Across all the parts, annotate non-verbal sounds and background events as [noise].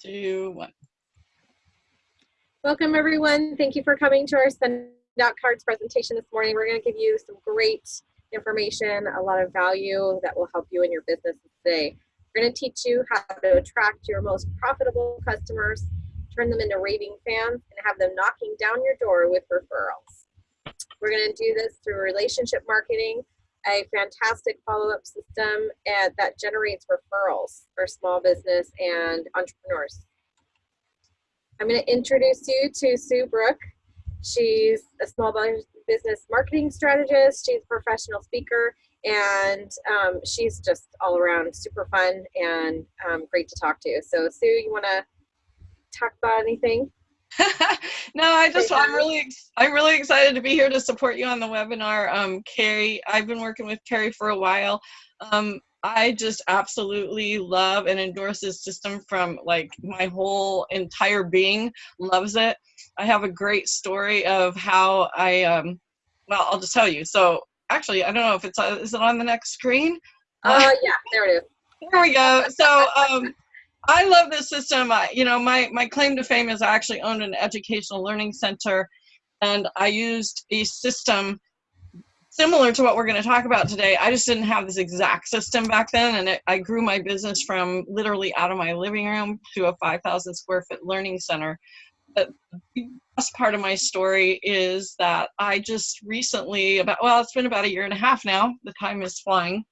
two, one. Welcome everyone. Thank you for coming to our send out cards presentation this morning. We're going to give you some great information, a lot of value that will help you in your business today. We're going to teach you how to attract your most profitable customers, turn them into raving fans, and have them knocking down your door with referrals. We're going to do this through relationship marketing, a fantastic follow-up system that generates referrals for small business and entrepreneurs. I'm going to introduce you to Sue Brook. She's a small business marketing strategist. She's a professional speaker, and um, she's just all around super fun and um, great to talk to. So, Sue, you want to talk about anything? [laughs] no, I just I'm really I'm really excited to be here to support you on the webinar. Um, Carrie, I've been working with Carrie for a while. Um, I just absolutely love and endorse this system from like my whole entire being loves it. I have a great story of how I, um, well, I'll just tell you. So actually, I don't know if it's, uh, is it on the next screen? Uh, uh [laughs] yeah, there it is. There we go. So, um, I love this system. I, you know, my, my claim to fame is I actually owned an educational learning center and I used a system similar to what we're going to talk about today. I just didn't have this exact system back then, and it, I grew my business from literally out of my living room to a 5,000 square foot learning center. But the best part of my story is that I just recently, about well, it's been about a year and a half now. The time is flying.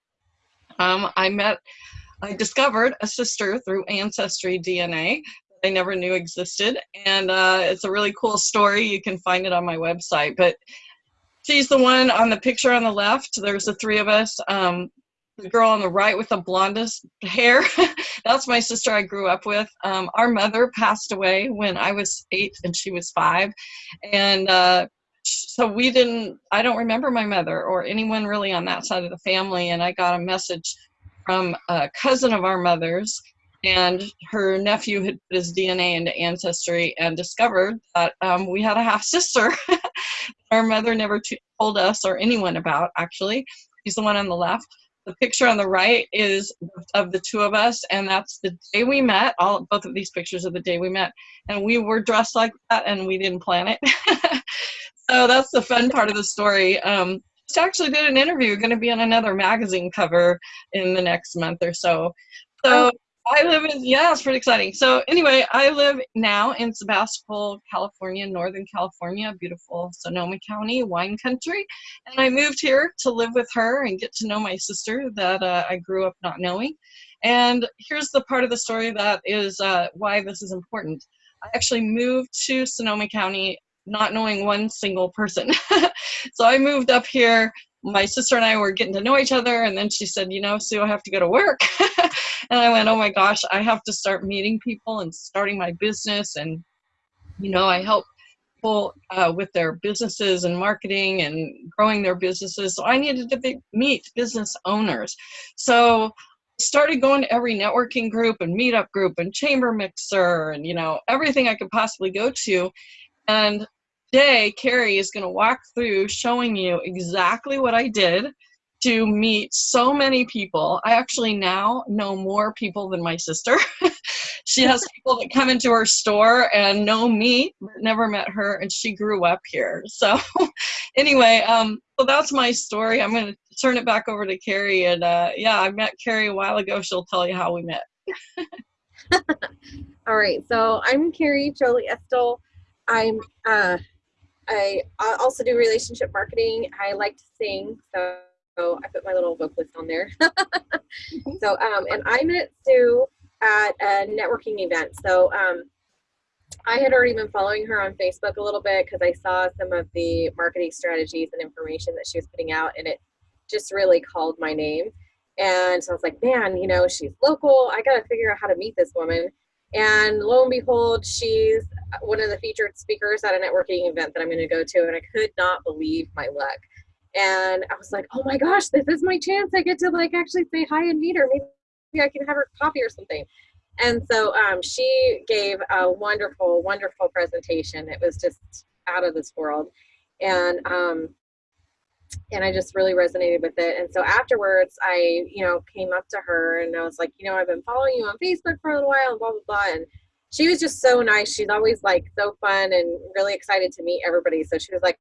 Um, I met, I discovered a sister through Ancestry DNA that I never knew existed. And uh, it's a really cool story. You can find it on my website. But She's the one on the picture on the left. There's the three of us. Um, the girl on the right with the blondest hair, [laughs] that's my sister I grew up with. Um, our mother passed away when I was eight and she was five. And uh, so we didn't, I don't remember my mother or anyone really on that side of the family. And I got a message from a cousin of our mother's and her nephew had put his DNA into Ancestry and discovered that um, we had a half sister. [laughs] our mother never told us or anyone about, actually. He's the one on the left. The picture on the right is of the two of us, and that's the day we met. All both of these pictures are the day we met, and we were dressed like that, and we didn't plan it. [laughs] so that's the fun part of the story. Um, just actually did an interview, going to be on another magazine cover in the next month or so. So I live in, yeah, it's pretty exciting. So anyway, I live now in Sebastopol, California, Northern California, beautiful Sonoma County, wine country. And I moved here to live with her and get to know my sister that uh, I grew up not knowing. And here's the part of the story that is uh, why this is important. I actually moved to Sonoma County not knowing one single person. [laughs] so I moved up here my sister and I were getting to know each other, and then she said, You know, Sue, I have to go to work. [laughs] and I went, Oh my gosh, I have to start meeting people and starting my business. And, you know, I help people uh, with their businesses and marketing and growing their businesses. So I needed to be, meet business owners. So started going to every networking group and meetup group and chamber mixer and, you know, everything I could possibly go to. And today, Carrie is going to walk through showing you exactly what I did to meet so many people. I actually now know more people than my sister. [laughs] she has [laughs] people that come into her store and know me, but never met her, and she grew up here. [laughs] So, anyway, um, so that's my story. I'm going to turn it back over to Carrie. And uh, yeah, I met Carrie a while ago. She'll tell you how we met. All right, so I'm Carrie Jolie Estel. I'm uh, I also do relationship marketing. I like to sing, so I put my little vocalist on there. [laughs] so, um, and I met Sue at a networking event. So, um, I had already been following her on Facebook a little bit because I saw some of the marketing strategies and information that she was putting out, and it just really called my name. And so I was like, man, you know, she's local. I got to figure out how to meet this woman. And lo and behold, she's one of the featured speakers at a networking event that I'm going to go to. And I could not believe my luck. And I was like, oh my gosh, this is my chance. I get to like actually say hi and meet her. Maybe I can have her coffee or something. And so um, she gave a wonderful, wonderful presentation. It was just out of this world. And um, and I just really resonated with it. And so afterwards, I, you know, came up to her and I was like, you know, I've been following you on Facebook for a little while, and blah blah blah. And she was just so nice. She's always like so fun and really excited to meet everybody. So she was like,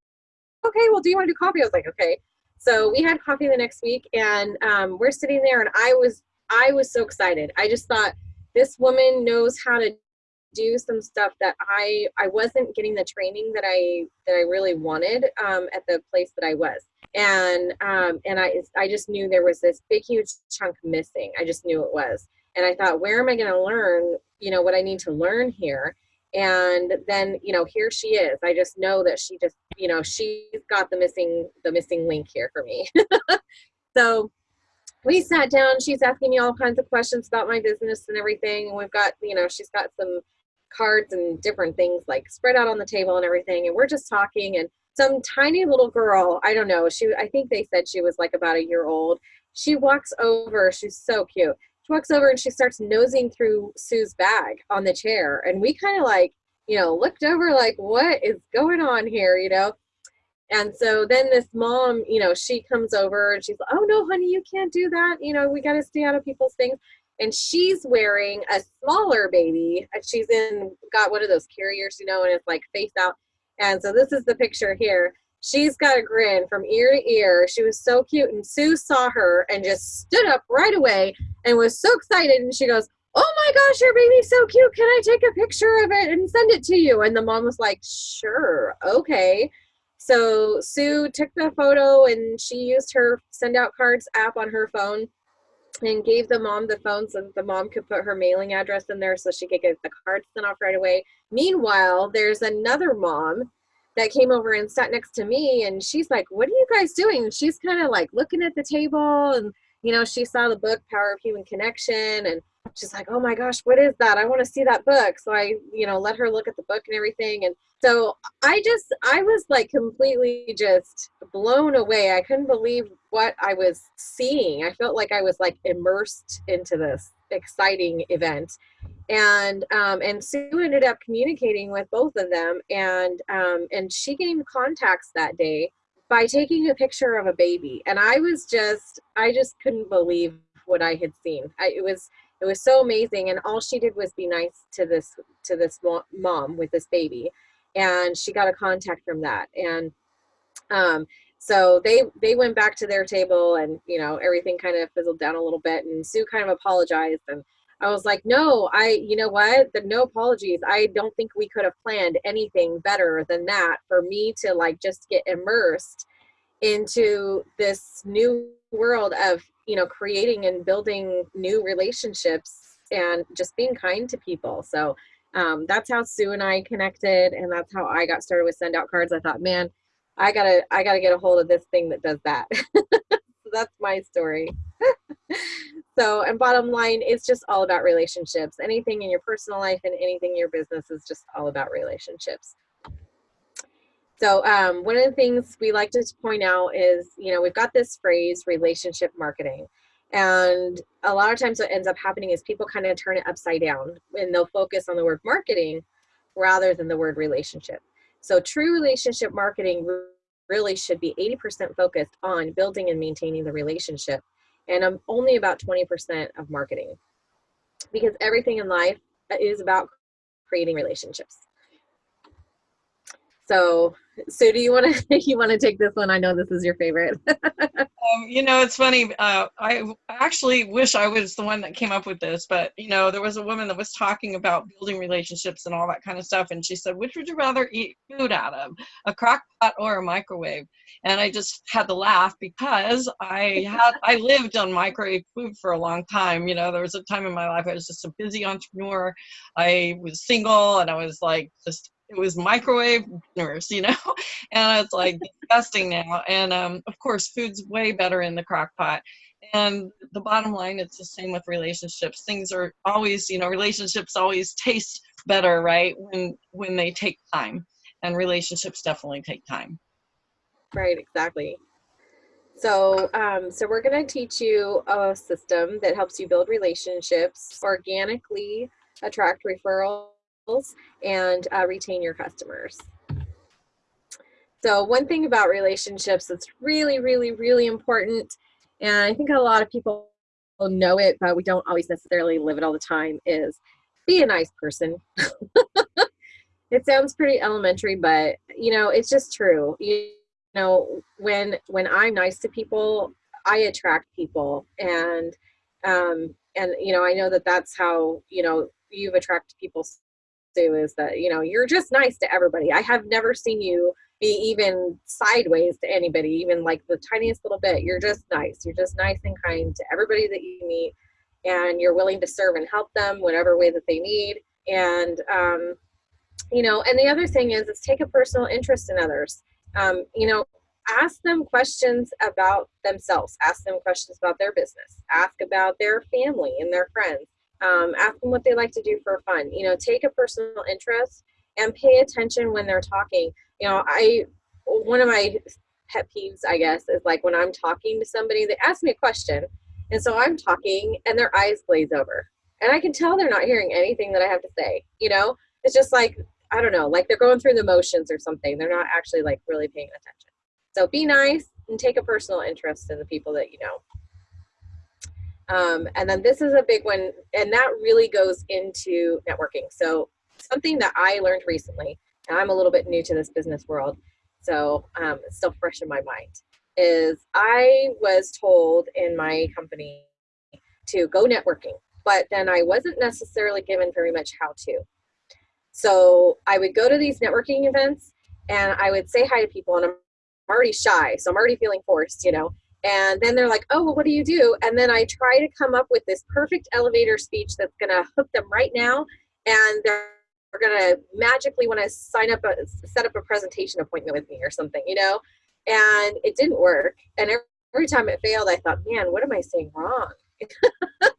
okay, well, do you want to do coffee? I was like, okay. So we had coffee the next week and um, we're sitting there and I was, I was so excited. I just thought this woman knows how to do some stuff that I, I wasn't getting the training that I, that I really wanted um, at the place that I was. And, um, and I, I just knew there was this big, huge chunk missing. I just knew it was. And I thought, where am I going to learn, you know, what I need to learn here? and then you know here she is i just know that she just you know she's got the missing the missing link here for me [laughs] so we sat down she's asking me all kinds of questions about my business and everything and we've got you know she's got some cards and different things like spread out on the table and everything and we're just talking and some tiny little girl i don't know she i think they said she was like about a year old she walks over she's so cute she walks over and she starts nosing through Sue's bag on the chair. And we kind of like, you know, looked over like, what is going on here, you know? And so then this mom, you know, she comes over and she's like, oh no, honey, you can't do that. You know, we got to stay out of people's things. And she's wearing a smaller baby. and She's in, got one of those carriers, you know, and it's like face out. And so this is the picture here she's got a grin from ear to ear. She was so cute. And Sue saw her and just stood up right away and was so excited. And she goes, Oh my gosh, your baby's so cute. Can I take a picture of it and send it to you? And the mom was like, Sure, okay. So Sue took the photo and she used her send out cards app on her phone and gave the mom the phone so that the mom could put her mailing address in there so she could get the card sent off right away. Meanwhile, there's another mom that came over and sat next to me and she's like what are you guys doing and she's kind of like looking at the table and you know she saw the book power of human connection and she's like oh my gosh what is that? I want to see that book. So i you know let her look at the book and everything and so i just i was like completely just blown away. I couldn't believe what i was seeing. I felt like i was like immersed into this exciting event. And um, and Sue ended up communicating with both of them, and um, and she gained contacts that day by taking a picture of a baby, and I was just I just couldn't believe what I had seen. I, it was it was so amazing, and all she did was be nice to this to this mom with this baby, and she got a contact from that, and um, so they they went back to their table, and you know everything kind of fizzled down a little bit, and Sue kind of apologized and I was like, no, I, you know what? The, no apologies. I don't think we could have planned anything better than that for me to like just get immersed into this new world of, you know, creating and building new relationships and just being kind to people. So um, that's how Sue and I connected, and that's how I got started with send out cards. I thought, man, I gotta, I gotta get a hold of this thing that does that. [laughs] that's my story. [laughs] So, and bottom line, it's just all about relationships. Anything in your personal life and anything in your business is just all about relationships. So, um, one of the things we like to point out is, you know, we've got this phrase, relationship marketing. And a lot of times what ends up happening is people kind of turn it upside down and they'll focus on the word marketing rather than the word relationship. So true relationship marketing really should be 80% focused on building and maintaining the relationship and I'm only about 20% of marketing because everything in life is about creating relationships. So, so do you want to [laughs] you want to take this one? I know this is your favorite. [laughs] um, you know, it's funny. Uh, I actually wish I was the one that came up with this, but you know, there was a woman that was talking about building relationships and all that kind of stuff, and she said, "Which would you rather eat food out of, a crock pot or a microwave?" And I just had to laugh because I had I lived on microwave food for a long time. You know, there was a time in my life I was just a busy entrepreneur. I was single, and I was like just it was microwave dinners, you know, [laughs] and it's like disgusting now. And um, of course, food's way better in the crock pot. And the bottom line, it's the same with relationships. Things are always, you know, relationships always taste better, right? When when they take time, and relationships definitely take time. Right, exactly. So, um, so we're going to teach you a system that helps you build relationships organically, attract referrals and uh, retain your customers. So one thing about relationships that's really, really, really important, and I think a lot of people know it, but we don't always necessarily live it all the time, is be a nice person. [laughs] it sounds pretty elementary, but you know, it's just true. You know, when when I'm nice to people, I attract people, and um, and you know, I know that that's how you know you've attracted people too. Is that you know you're just nice to everybody. I have never seen you be even sideways to anybody, even like the tiniest little bit. You're just nice. You're just nice and kind to everybody that you meet, and you're willing to serve and help them whatever way that they need. And um, you know, and the other thing is, is take a personal interest in others. Um, you know, ask them questions about themselves. Ask them questions about their business. Ask about their family and their friends. Um, ask them what they like to do for fun. You know, take a personal interest and pay attention when they're talking. You know, I one of my pet peeves, I guess, is like when I'm talking to somebody, they ask me a question, and so I'm talking, and their eyes glaze over, and I can tell they're not hearing anything that I have to say. You know, it's just like I don't know, like they're going through the motions or something. They're not actually like really paying attention. So be nice and take a personal interest in the people that you know. Um, and then this is a big one, and that really goes into networking. So something that I learned recently, and I'm a little bit new to this business world, so um, it's still fresh in my mind, is I was told in my company to go networking, but then I wasn't necessarily given very much how to. So I would go to these networking events and I would say hi to people, and I'm already shy, so I'm already feeling forced, you know. And then they're like, oh, well, what do you do? And then I try to come up with this perfect elevator speech that's going to hook them right now. And they're going to magically want to sign up, a, set up a presentation appointment with me or something, you know? And it didn't work. And every, time it failed, I thought, man, what am I saying wrong? [laughs]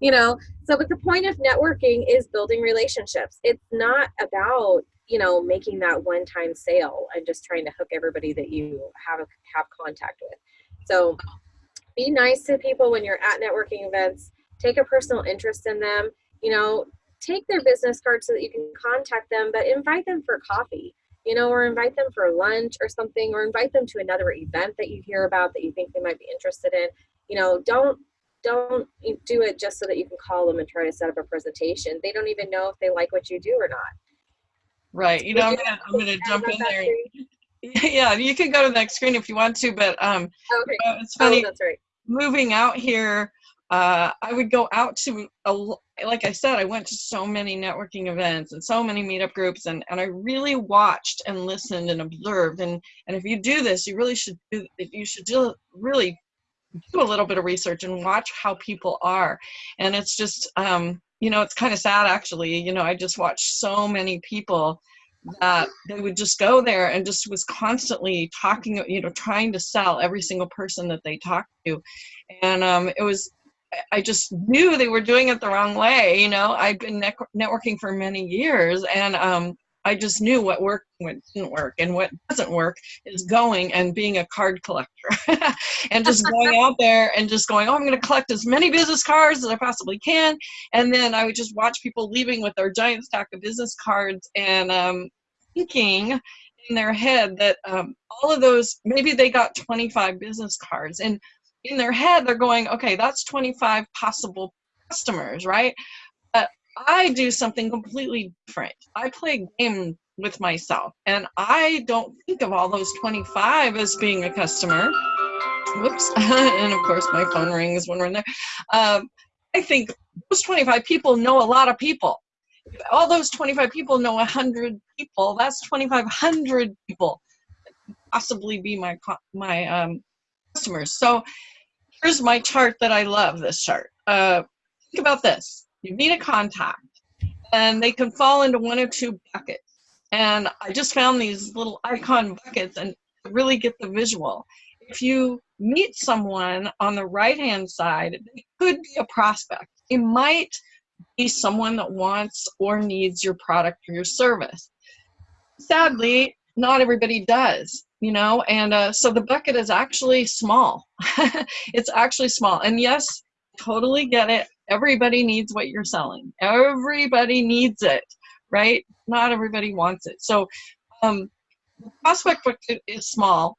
you know? So, but the point of networking is building relationships. It's not about you know making that one time sale and just trying to hook everybody that you have have contact with so be nice to people when you're at networking events. Take a personal interest in them. You know, take their business card so that you can contact them, but invite them for coffee, you know, or invite them for lunch or something, or invite them to another event that you hear about that you think they might be interested in. You know, don't don't do it just so that you can call them and try to set up a presentation. They don't even know if they like what you do or not. Right. You know, I'm gonna, I'm gonna jump in there. [laughs] yeah, you can go to the next screen if you want to, but um, okay. uh, it's funny. Oh, right. Moving out here, uh, I would go out to, a, like I said, I went to so many networking events and so many meetup groups, and, and I really watched and listened and observed. And, and if you do this, you really should do, you should do, really do a little bit of research and watch how people are. And it's just, um, you know, it's kind of sad actually. You know, I just watched so many people that they would just go there and just was constantly talking, you know, trying to sell every single person that they talked to. And um, it was, I just knew they were doing it the wrong way. You know, I've been networking for many years and um, I just knew what worked what didn't work. And what doesn't work is going and being a card collector [laughs] and just going out there and just going, oh, I'm going to collect as many business cards as I possibly can. And then I would just watch people leaving with their giant stack of business cards and um, thinking in their head that um, all of those, maybe they got 25 business cards. And in their head, they're going, okay, that's 25 possible customers, right? But I do something completely different. I play a game with myself, and I don't think of all those 25 as being a customer. Whoops. [laughs] and of course, my phone rings when we're in there. Um, I think those 25 people know a lot of people all those 25 people know 100 people. That's 2500 people possibly be my my um, customers. So here's my chart that i love this chart. Uh, think about this. You meet a contact and they can fall into one or two buckets. And i just found these little icon buckets and really get the visual. If you meet someone on the right hand side it could be a prospect. It might be someone that wants or needs your product or your service. Sadly, not everybody does, you know, and uh, so the bucket is actually small. [laughs] it's actually small. And yes, totally get it. Everybody needs what you're selling. Everybody needs it, right? Not everybody wants it. So um, the prospect bucket is small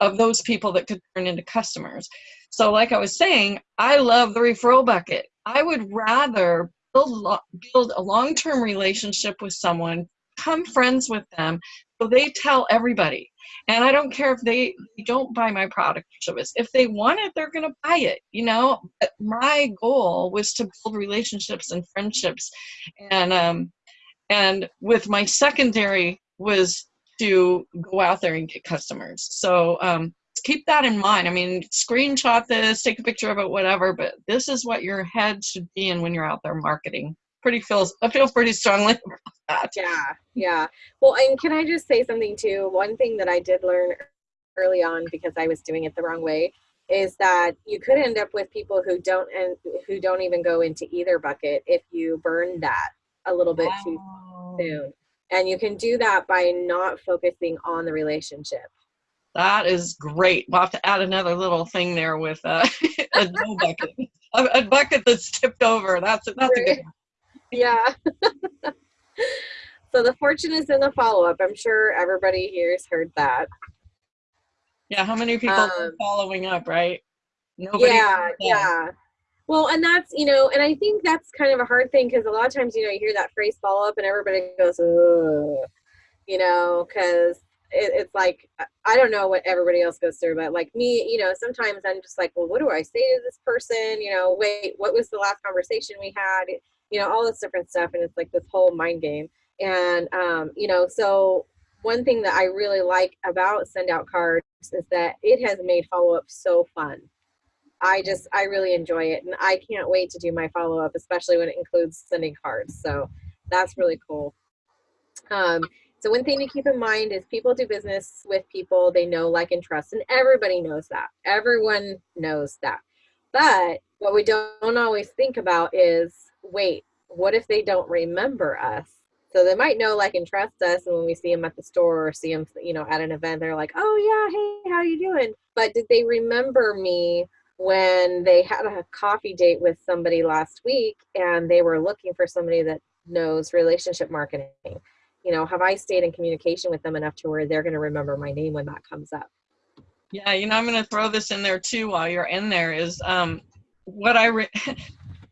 of those people that could turn into customers. So like I was saying, I love the referral bucket. I would rather build, build a long-term relationship with someone, become friends with them, so they tell everybody. And I don't care if they, they don't buy my product or service. If they want it, they're going to buy it. You know, But my goal was to build relationships and friendships, and um, and with my secondary was to go out there and get customers. So um, keep that in mind. I mean, screenshot this, take a picture of it, whatever. But this is what your head should be in when you're out there marketing. Pretty feels I feel pretty strongly [laughs] about that. Yeah, yeah. Well, and can I just say something too? One thing that I did learn early on because I was doing it the wrong way is that you could end up with people who don't and who don't even go into either bucket if you burn that a little bit too soon. And you can do that by not focusing on the relationship. That is great. We'll have to add another little thing there with uh, [laughs] a no bucket, a, a bucket that's tipped over. That's that's a good. one. Yeah. [laughs] so the fortune is in the follow up. I'm sure everybody here has heard that. Yeah, how many people are Um, following up, right? Nobody. yeah, yeah. Well, and that's you know, and I think that's kind of a hard thing because a lot of times you know you hear that phrase follow up and everybody goes, Ugh, you know, because it, it's like I- don't know what everybody else goes through, but like me, you know, sometimes I'm just like, well, what do I say to this person? You know, wait, what was the last conversation we had? You know, all this different stuff, and it's like this whole mind game. And um, you know, so one thing that I really like about send out cards is that it has made follow up so fun. I just I really enjoy it and I can't wait to do my follow up, especially when it includes sending cards. So that's really cool. Um, so one thing to keep in mind is people do business with people they know, like, and trust, and everybody knows that. Everyone knows that. But what we don't always think about is, wait, what if they don't remember us? So they might know, like, and trust us, and when we see them at the store or see them, you know, at an event, they're like, "Oh yeah, hey, how you doing?" But did they remember me when they had a coffee date with somebody last week and they were looking for somebody that knows relationship marketing? You know, have I stayed in communication with them enough to where they're going to remember my name when that comes up? Yeah, you know, I'm going to throw this in there too while you're in there is um, what I, [laughs]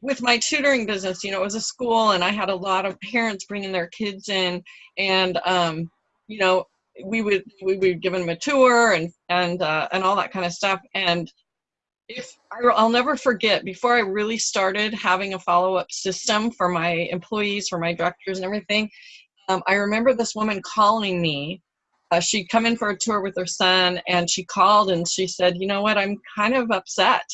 with my tutoring business, you know, it was a school and I had a lot of parents bringing their kids in and, um, you know, we would, we would give them a tour and, and, uh, and all that kind of stuff. And if I, I'll never forget before I really started having a follow-up system for my employees, for my directors and everything, um, I remember this woman calling me. Uh, she'd come in for a tour with her son and she called and she said you know what? I'm kind of upset.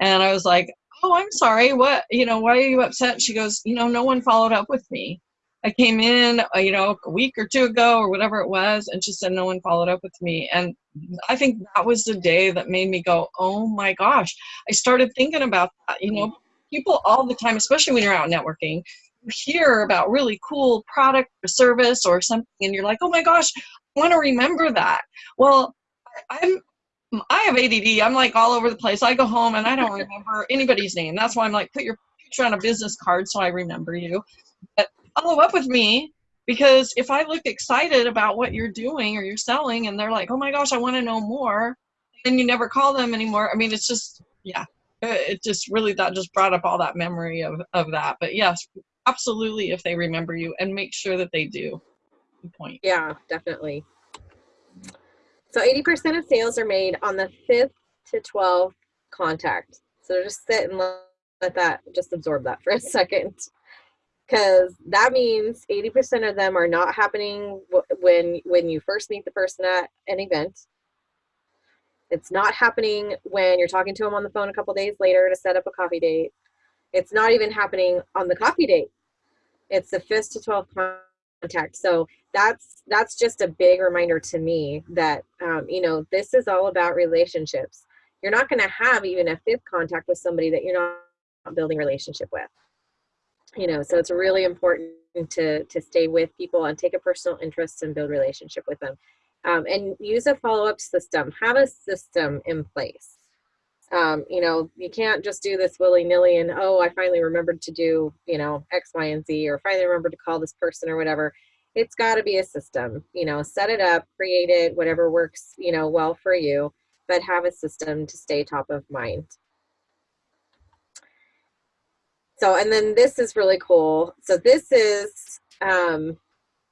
And i was like oh i'm sorry. What you know why are you upset? She goes you know no one followed up with me. I came in uh, you know a week or two ago or whatever it was and she said no one followed up with me. And i think that was the day that made me go oh my gosh. I started thinking about that you know people all the time especially when you're out networking hear about really cool product or service or something and you're like oh my gosh I want to remember that. Well, I'm I have ADD. I'm like all over the place. I go home and I don't [laughs] remember anybody's name. That's why I'm like, put your picture on a business card so I remember you. But follow up with me because if I look excited about what you're doing or you're selling and they're like, oh my gosh, I want to know more, and then you never call them anymore. I mean, it's just, yeah, it just really, that just brought up all that memory of, of that. But yes, absolutely if they remember you and make sure that they do. Good point. Yeah, definitely. So 80% of sales are made on the fifth to 12th contact. So just sit and let, let that, just absorb that for a second. Because that means 80% of them are not happening when when you first meet the person at an event. It's not happening when you're talking to them on the phone a couple days later to set up a coffee date. It's not even happening on the coffee date. It's the fifth to 12th contact. So that's that's just a big reminder to me that um, you know this is all about relationships. You're not going to have even a fifth contact with somebody that you're not building relationship with. You know so it's really important to to stay with people and take a personal interest and build relationship with them. Um, and use a follow-up system. Have a system in place um, you know you can't just do this willy-nilly and oh i finally remembered to do you know x y and z or finally remembered to call this person or whatever it's got to be a system you know set it up create it whatever works you know well for you but have a system to stay top of mind so, and then this is really cool. So this is, um,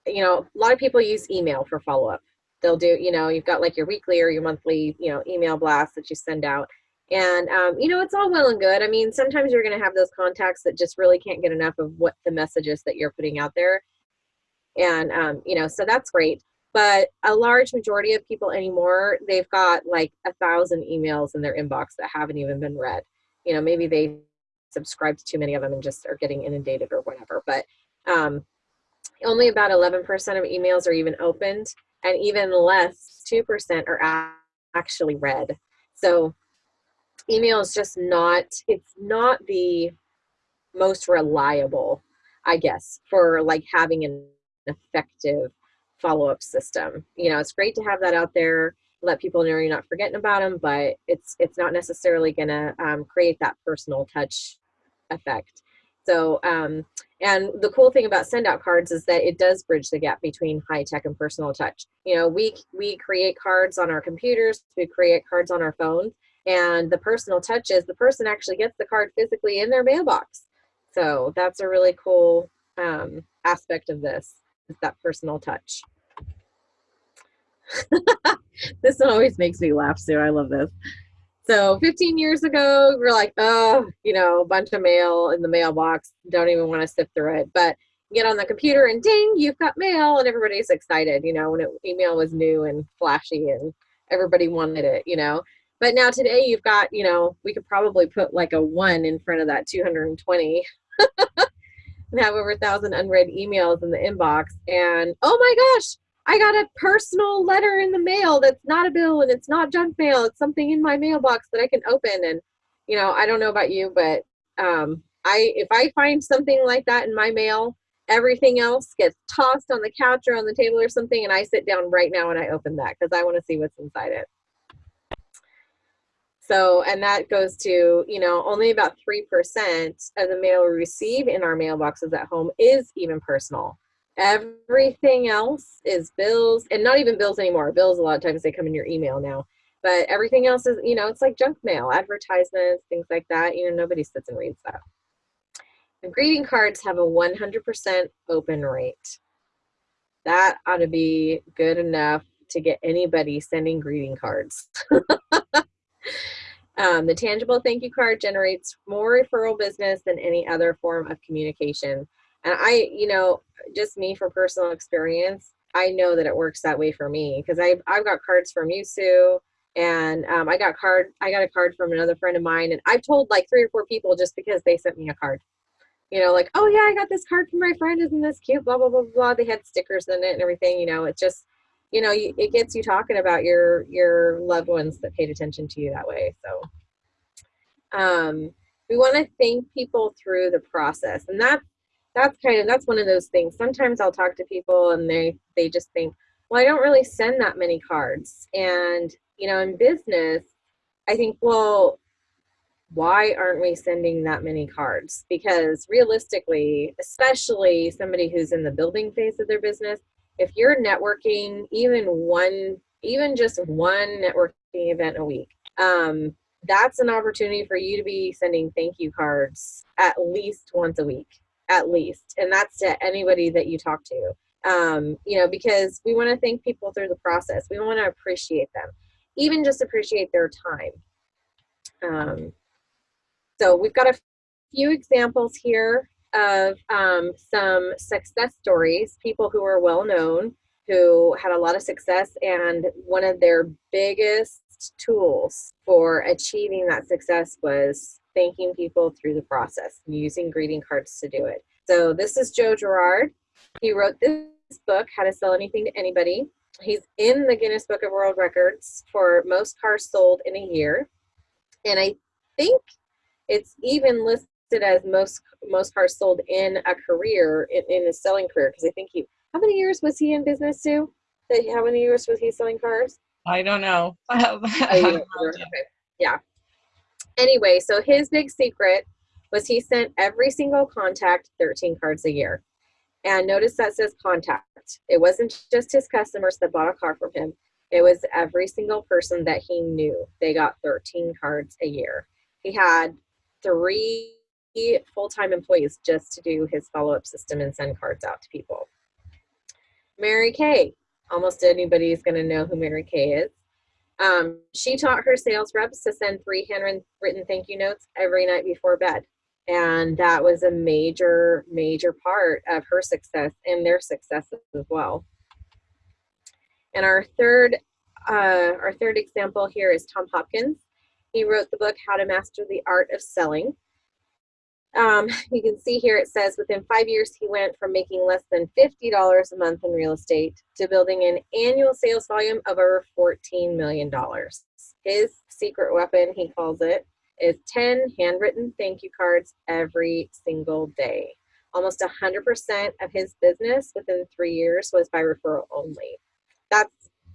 you know, a lot of people use email for follow up. They'll do, you know, you've got like your weekly or your monthly, you know, email blast that you send out. And, um, you know, it's all well and good. I mean, sometimes you're going to have those contacts that just really can't get enough of what the messages that you're putting out there. And, um, you know, so that's great. But a large majority of people anymore, they've got like a thousand emails in their inbox that haven't even been read. You know, maybe they subscribe to too many of them and just are getting inundated or whatever. But um, only about 11% of emails are even opened, and even less, 2% are actually read. So email is just not, it's not the most reliable, I guess, for like having an effective follow-up system. You know, it's great to have that out there, let people know you're not forgetting about them, but it's it's not necessarily gonna um, create that personal touch effect. So, um, and the cool thing about send out cards is that it does bridge the gap between high tech and personal touch. You know, we we create cards on our computers, we create cards on our phones, and the personal touch is the person actually gets the card physically in their mailbox. So that's a really cool um, aspect of this is that personal touch. [laughs] this always makes me laugh, Sue. I love this. So 15 years ago, we are like, oh, you know, a bunch of mail in the mailbox. Don't even want to sift through it. But get on the computer and ding, you've got mail, and everybody's excited. You know, when it, email was new and flashy, and everybody wanted it. You know, but now today you've got, you know, we could probably put like a one in front of that 220. and [laughs] have over a thousand unread emails in the inbox and oh my gosh I got a personal letter in the mail that's not a bill and it's not junk mail. It's something in my mailbox that I can open. And, you know, I don't know about you, but um, I if I find something like that in my mail, everything else gets tossed on the couch or on the table or something, and I sit down right now and I open that because I want to see what's inside it. So, and that goes to, you know, only about 3% of the mail we receive in our mailboxes at home is even personal. Everything else is bills, and not even bills anymore. Bills, a lot of times they come in your email now. But everything else is, you know, it's like junk mail, advertisements, things like that. You know, nobody sits and reads that. And greeting cards have a 100% open rate. That ought to be good enough to get anybody sending greeting cards. [laughs] um, the tangible thank you card generates more referral business than any other form of communication. And I, you know, just me from personal experience, I know that it works that way for me because I've, I've got cards from you, Sue, and um, I got card I got a card from another friend of mine, and I've told like three or four people just because they sent me a card. You know, like, oh yeah, I got this card from my friend. Isn't this cute? Blah blah blah blah. They had stickers in it and everything. You know, it's just, you know, it gets you talking about your your loved ones that paid attention to you that way. So, um, we want to thank people through the process, and that's that's kind of that's one of those things. Sometimes i'll talk to people and they they just think well i don't really send that many cards. And you know in business i think well why aren't we sending that many cards? Because realistically especially somebody who's in the building phase of their business if you're networking even one even just one networking event a week um, that's an opportunity for you to be sending thank you cards at least once a week at least. And that's to anybody that you talk to. Um, you know because we want to thank people through the process. We want to appreciate them even just appreciate their time. Um, so we've got a few examples here of um, some success stories people who are well known who had a lot of success and one of their biggest tools for achieving that success was thanking people through the process using greeting cards to do it. So this is Joe Girard. He wrote this book, How to Sell Anything to Anybody. He's in the Guinness Book of World Records for most cars sold in a year. And I think it's even listed as most most cars sold in a career, in, in a selling career, because I think he, how many years was he in business, Sue? How many years was he selling cars? I don't know. [laughs] Oh, know. Okay. Yeah anyway, so his big secret was he sent every single contact 13 cards a year. And notice that says contact. It wasn't just his customers that bought a car from him. It was every single person that he knew. They got 13 cards a year. He had three full-time employees just to do his follow-up system and send cards out to people. Mary Kay, almost anybody is going to know who Mary Kay is. Um, she taught her sales reps to send three handwritten thank you notes every night before bed. And that was a major, major part of her success and their success as well. And our third, uh, our third example here is Tom Hopkins. He wrote the book, How to Master the Art of Selling. Um, you can see here it says within five years he went from making less than $50 a month in real estate to building an annual sales volume of over $14 million. His secret weapon, he calls it, is 10 handwritten thank you cards every single day. Almost 100% of his business within three years was by referral only. That's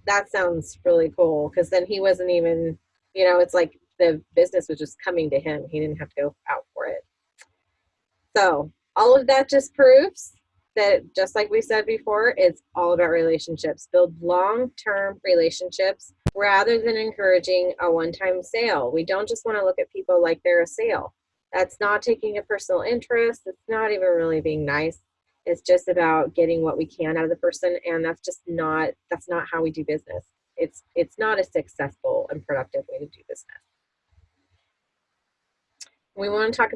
that sounds really cool because then he wasn't even, you know, it's like the business was just coming to him. He didn't have to go out. So all of that just proves that just like we said before, it's all about relationships. Build long-term relationships rather than encouraging a one-time sale. We don't just want to look at people like they're a sale. That's not taking a personal interest. It's not even really being nice. It's just about getting what we can out of the person, and that's just not that's not how we do business. It's it's not a successful and productive way to do business. We want to talk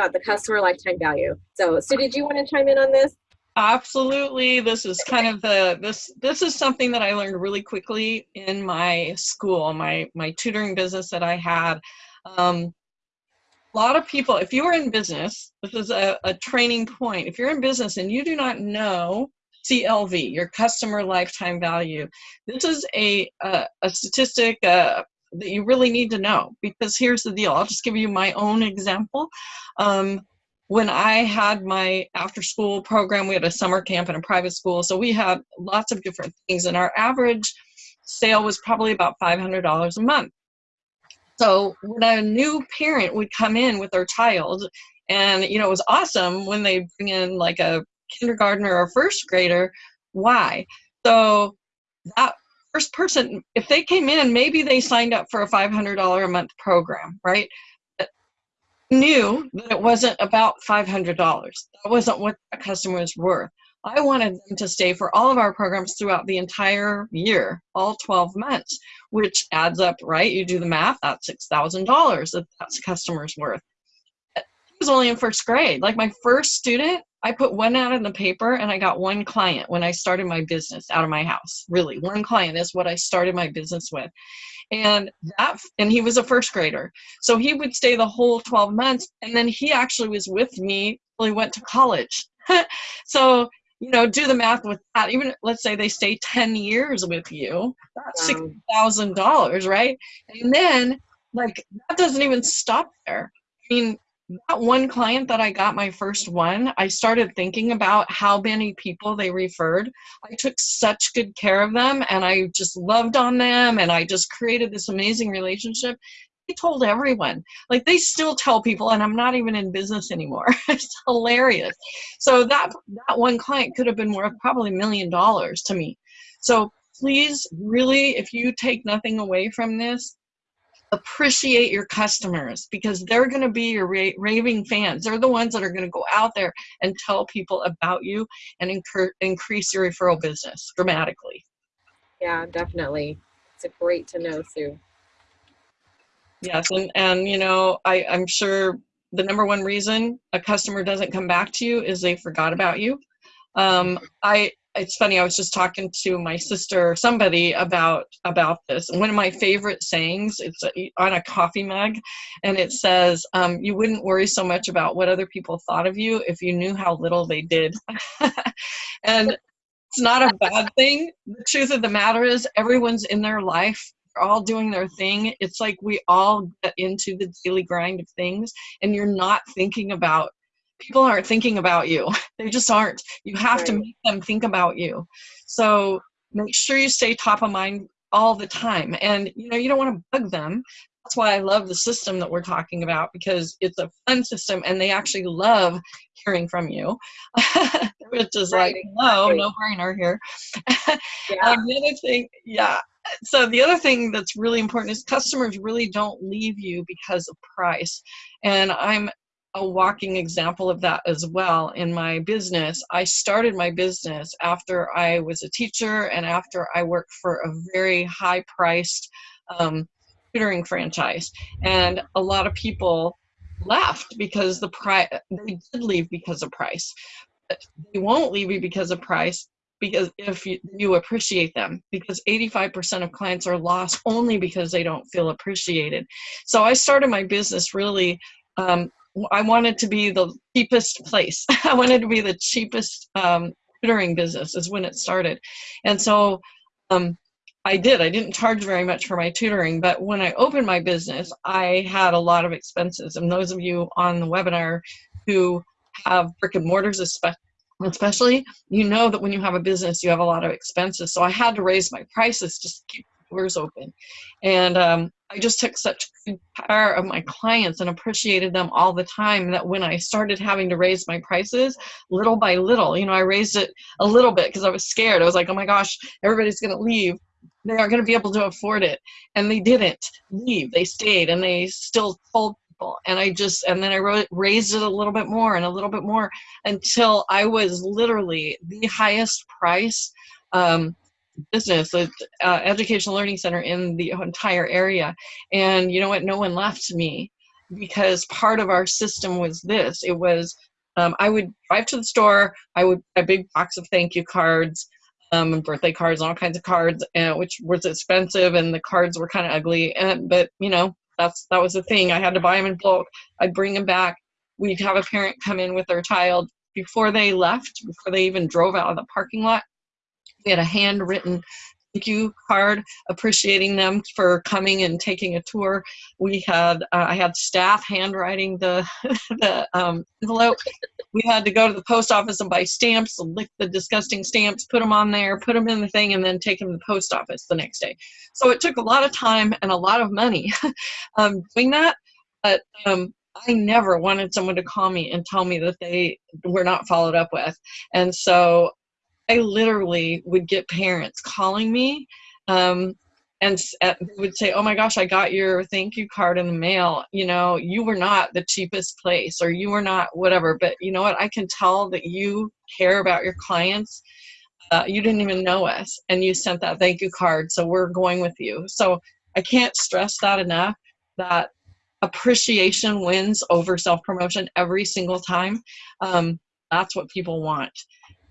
about the customer lifetime value. So, Sue, did you want to chime in on this? Absolutely. This is kind of the this this is something that I learned really quickly in my school, my my tutoring business that I had. Um, a lot of people, if you are in business, this is a, a training point. If you're in business and you do not know CLV, your customer lifetime value, this is a a, a statistic, uh, that you really need to know because here's the deal. I'll just give you my own example. Um, when I had my after school program, we had a summer camp in a private school. So we had lots of different things and our average sale was probably about $500 a month. So when a new parent would come in with their child and, you know, it was awesome when they bring in like a kindergartner or first grader. Why? So that first person, if they came in, maybe they signed up for a $500 a month program, right? Knew that it wasn't about $500. That wasn't what a customer was worth. I wanted them to stay for all of our programs throughout the entire year, all 12 months, which adds up, right? You do the math, that's $6,000 that that's customer's worth. Was only in first grade. Like my first student, I put one out in the paper and I got one client when I started my business out of my house. Really, one client is what I started my business with. And that and he was a first grader. So he would stay the whole 12 months and then he actually was with me till he went to college. [laughs] so, you know, do the math with that. Even let's say they stay 10 years with you, that's wow. $6,000, right? And then like that doesn't even stop there. I mean, that one client that I got my first one, I started thinking about how many people they referred. I took such good care of them and I just loved on them and I just created this amazing relationship. They told everyone. Like they still tell people and I'm not even in business anymore. [laughs] it's hilarious. So that that one client could have been worth probably a million dollars to me. So please really if you take nothing away from this, appreciate your customers because they're going to be your ra raving fans. They're the ones that are going to go out there and tell people about you and increase your referral business dramatically. Yeah, definitely. It's a great to know, Sue. Yes, and, and you know, I, I'm sure the number one reason a customer doesn't come back to you is they forgot about you. Um, I it's funny i was just talking to my sister or somebody about about this. One of my favorite sayings it's a, on a coffee mug and it says um, you wouldn't worry so much about what other people thought of you if you knew how little they did. [laughs] And it's not a bad thing. The truth of the matter is everyone's in their life they're all doing their thing. It's like we all get into the daily grind of things and you're not thinking about people aren't thinking about you. [laughs] They just aren't. You have right. to make them think about you. So make sure you stay top of mind all the time. And you know, you don't want to bug them. That's why I love the system that we're talking about because it's a fun system and they actually love hearing from you. [laughs] Which is right, like, no, no brainer here. [laughs] yeah. um, the other thing, yeah. So the other thing that's really important is customers really don't leave you because of price. And I'm a walking example of that as well in my business. I started my business after I was a teacher and after I worked for a very high priced um, tutoring franchise. And a lot of people left because the price, they did leave because of price. But they won't leave you because of price because if you, you appreciate them because 85% of clients are lost only because they don't feel appreciated so i started my business really um, i wanted to be the cheapest place. [laughs] I wanted to be the cheapest um, tutoring business is when it started. And so um, i did. I didn't charge very much for my tutoring but when i opened my business i had a lot of expenses. And those of you on the webinar who have brick and mortars especially you know that when you have a business you have a lot of expenses. So i had to raise my prices just to keep doors open. And um, i just took such care of my clients and appreciated them all the time that when i started having to raise my prices little by little you know i raised it a little bit because i was scared. I was like oh my gosh everybody's going to leave. They aren't going to be able to afford it. And they didn't leave. They stayed and they still told people. And i just and then i wrote, raised it a little bit more and a little bit more until i was literally the highest price um, business uh, educational learning center in the entire area and you know what no one left me because part of our system was this it was um, i would drive to the store i would a big box of thank you cards um, and birthday cards, and all kinds of cards, uh, which was expensive, and the cards were kind of ugly. And but you know, that's that was the thing. I had to buy them in bulk. I'd bring them back. We'd have a parent come in with their child before they left, before they even drove out of the parking lot. We had a handwritten thank you card appreciating them for coming and taking a tour. We had uh, I had staff handwriting the [laughs] the um, envelope. We had to go to the post office and buy stamps, lick the disgusting stamps, put them on there, put them in the thing, and then take them to the post office the next day. So it took a lot of time and a lot of money [laughs] um, doing that. But um, I never wanted someone to call me and tell me that they were not followed up with. And so I literally would get parents calling me um, and at, would say, "Oh my gosh, I got your thank you card in the mail. You know, you were not the cheapest place, or you were not whatever, but you know what? I can tell that you care about your clients. Uh, you didn't even know us, and you sent that thank you card, so we're going with you. So I can't stress that enough. That appreciation wins over self promotion every single time. Um, that's what people want.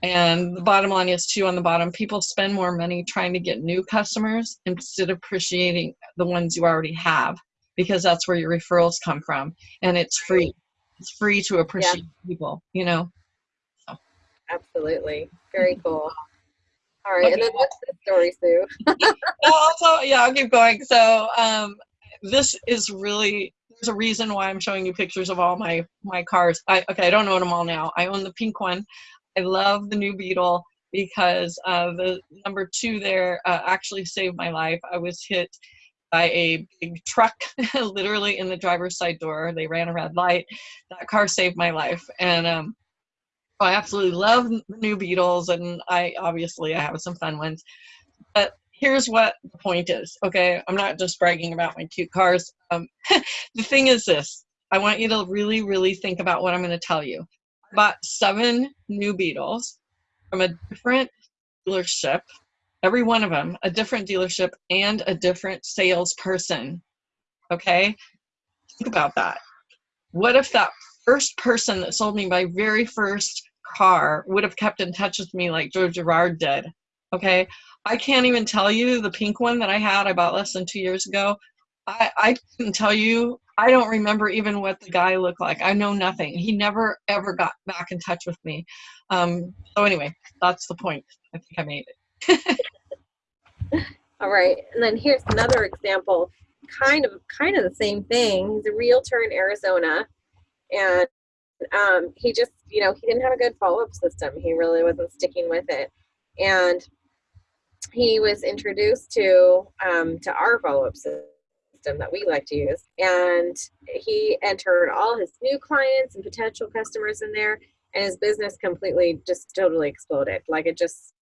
And the bottom line is too on the bottom, people spend more money trying to get new customers instead of appreciating the ones you already have because that's where your referrals come from and it's free. It's free to appreciate yeah. people, you know. So. Absolutely. Very cool. All right, okay. and then what's the story, Sue? [laughs] also, yeah, I'll keep going. So um, this is really there's a reason why I'm showing you pictures of all my my cars. I okay, I don't own them all now. I own the pink one. I love the new Beetle because uh, the number two there uh, actually saved my life. I was hit by a big truck, [laughs] literally in the driver's side door. They ran a red light. That car saved my life, and um, I absolutely love the new Beetles, and I obviously I have some fun ones. But here's what the point is. Okay, I'm not just bragging about my cute cars. Um, [laughs] the thing is this: I want you to really, really think about what I'm going to tell you bought seven new Beetles from a different dealership, every one of them a different dealership and a different salesperson. Okay? Think about that. What if that first person that sold me my very first car would have kept in touch with me like Joe Girard did? Okay? I can't even tell you the pink one that I had I bought less than two years ago. I, I can tell you I don't remember even what the guy looked like. I know nothing. He never ever got back in touch with me. Um, so anyway, that's the point. I think I made it. [laughs] All right, and then here's another example, kind of kind of the same thing. He's a realtor in Arizona, and um, he just you know he didn't have a good follow up system. He really wasn't sticking with it, and he was introduced to um, to our follow up system system that we like to use. And he entered all his new clients and potential customers in there, and his business completely just totally exploded. Like it just,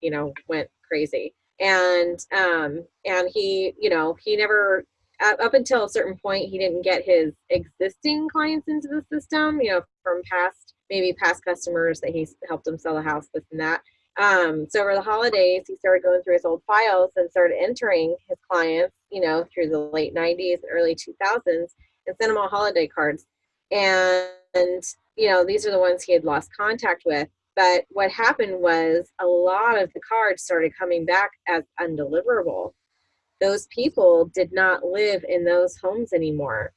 you know, went crazy. And um, and he, you know, he never up until a certain point, he didn't get his existing clients into the system, you know, from past, maybe past customers that he helped them sell a house, this and that. Um, so over the holidays, he started going through his old files and started entering his clients, you know, through the late 90s and early 2000s and sent them all holiday cards. And, you know, these are the ones he had lost contact with. But what happened was a lot of the cards started coming back as undeliverable. Those people did not live in those homes anymore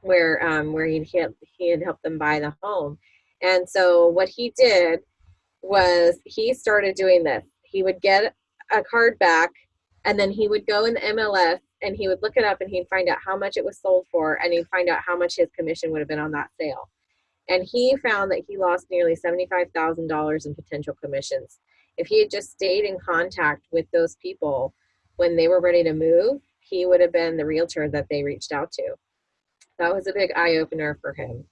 where um, where he had, he had helped them buy the home. And so what he did was he started doing this. He would get a card back and then he would go in the MLS and he would look it up and he'd find out how much it was sold for and he'd find out how much his commission would have been on that sale. And he found that he lost nearly $75,000 in potential commissions. If he had just stayed in contact with those people when they were ready to move, he would have been the realtor that they reached out to. That was a big eye opener for him.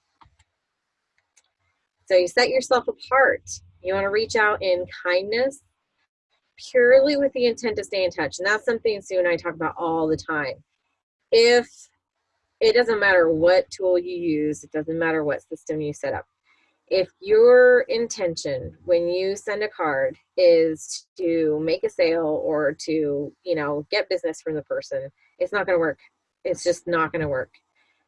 So you set yourself apart. You want to reach out in kindness, purely with the intent to stay in touch. And that's something Sue and I talk about all the time. If it doesn't matter what tool you use, it doesn't matter what system you set up. If your intention when you send a card is to make a sale or to, you know, get business from the person, it's not going to work. It's just not going to work.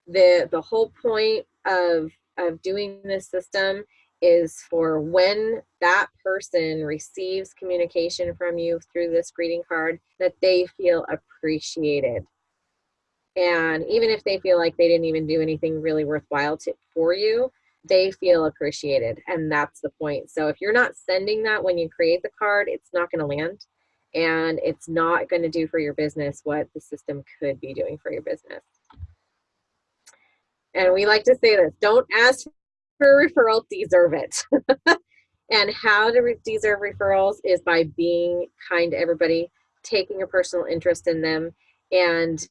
The the whole point of of doing this system is for when that person receives communication from you through this greeting card that they feel appreciated. And even if they feel like they didn't even do anything really worthwhile to, for you they feel appreciated and that's the point. So if you're not sending that when you create the card it's not going to land and it's not going to do for your business what the system could be doing for your business. And we like to say this don't ask for a referral deserve it [laughs] and how to deserve referrals is by being kind to everybody taking a personal interest in them and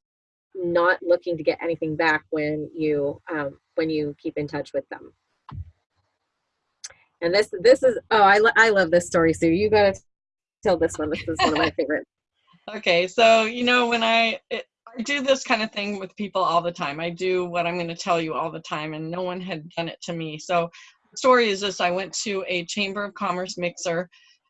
not looking to get anything back when you um, when you keep in touch with them. And this this is oh I lo I love this story, Sue. You gotta tell this one. This is one of my [laughs] favorites. Okay, so you know when I it, I do this kind of thing with people all the time. I do what I'm going to tell you all the time, and no one had done it to me. So the story is this: I went to a Chamber of Commerce mixer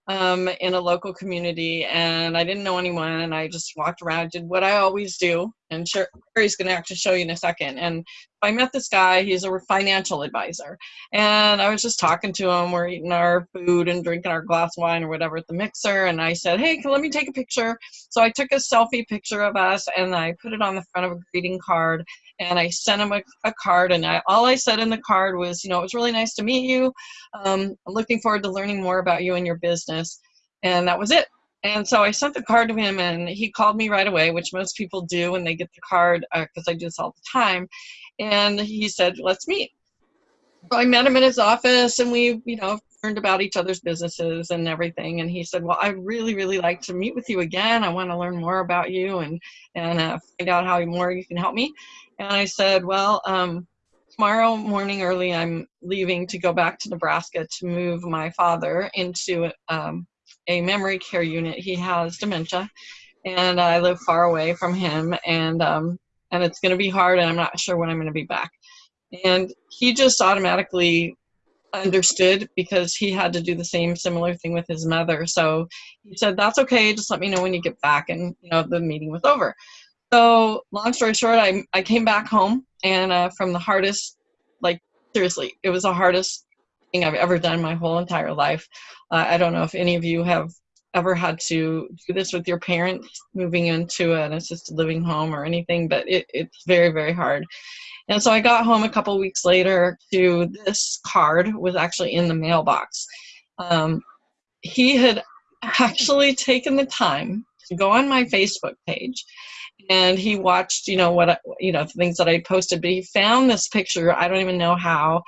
um, in a local community and I didn't know anyone and I just walked around, did what I always do. And Sherry's going to actually show you in a second. And I met this guy, he's a financial advisor. And I was just talking to him, we're eating our food and drinking our glass of wine or whatever at the mixer. And I said, hey, let me take a picture. So I took a selfie picture of us and I put it on the front of a greeting card and I sent him a, a card. And I, all I said in the card was, you know, it was really nice to meet you. Um, I'm looking forward to learning more about you and your business. And that was it. And so I sent the card to him, and he called me right away, which most people do when they get the card, because uh, I do this all the time. And he said, "Let's meet." So I met him in his office, and we, you know, learned about each other's businesses and everything. And he said, "Well, I really, really like to meet with you again. I want to learn more about you and and uh, find out how more you can help me." And I said, well, um, tomorrow morning early, I'm leaving to go back to Nebraska to move my father into um, a memory care unit. He has dementia, and I live far away from him, and um, and it's going to be hard, and I'm not sure when I'm going to be back. And he just automatically understood because he had to do the same similar thing with his mother. So he said, "That's okay. Just let me know when you get back." And you know, the meeting was over. So long story short, I, I came back home and uh, from the hardest, like seriously, it was the hardest thing I've ever done my whole entire life. Uh, I don't know if any of you have ever had to do this with your parents moving into an assisted living home or anything, but it, it's very, very hard. And so I got home a couple weeks later to this card was actually in the mailbox. Um, he had actually [laughs] taken the time to go on my Facebook page and he watched, you know, what, you know, things that I posted, but he found this picture. I don't even know how.